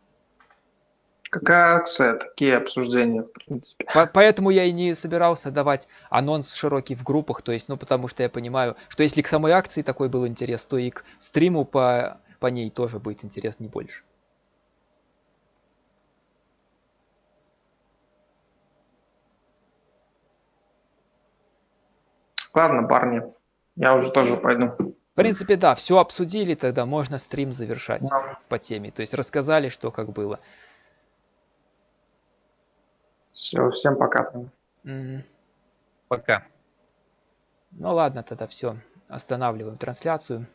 Какая акция, такие обсуждения, в принципе. По- Поэтому я и не собирался давать анонс широкий в группах, то есть, ну, потому что я понимаю, что если к самой акции такой был интерес, то и к стриму по, по ней тоже будет интерес не больше. Ладно, парни, я уже тоже пойду. В принципе, да, все обсудили, тогда можно стрим завершать Да. по теме. То есть рассказали, что как было. Все, всем пока. Мгм. Пока. Ну ладно, тогда все. Останавливаем трансляцию.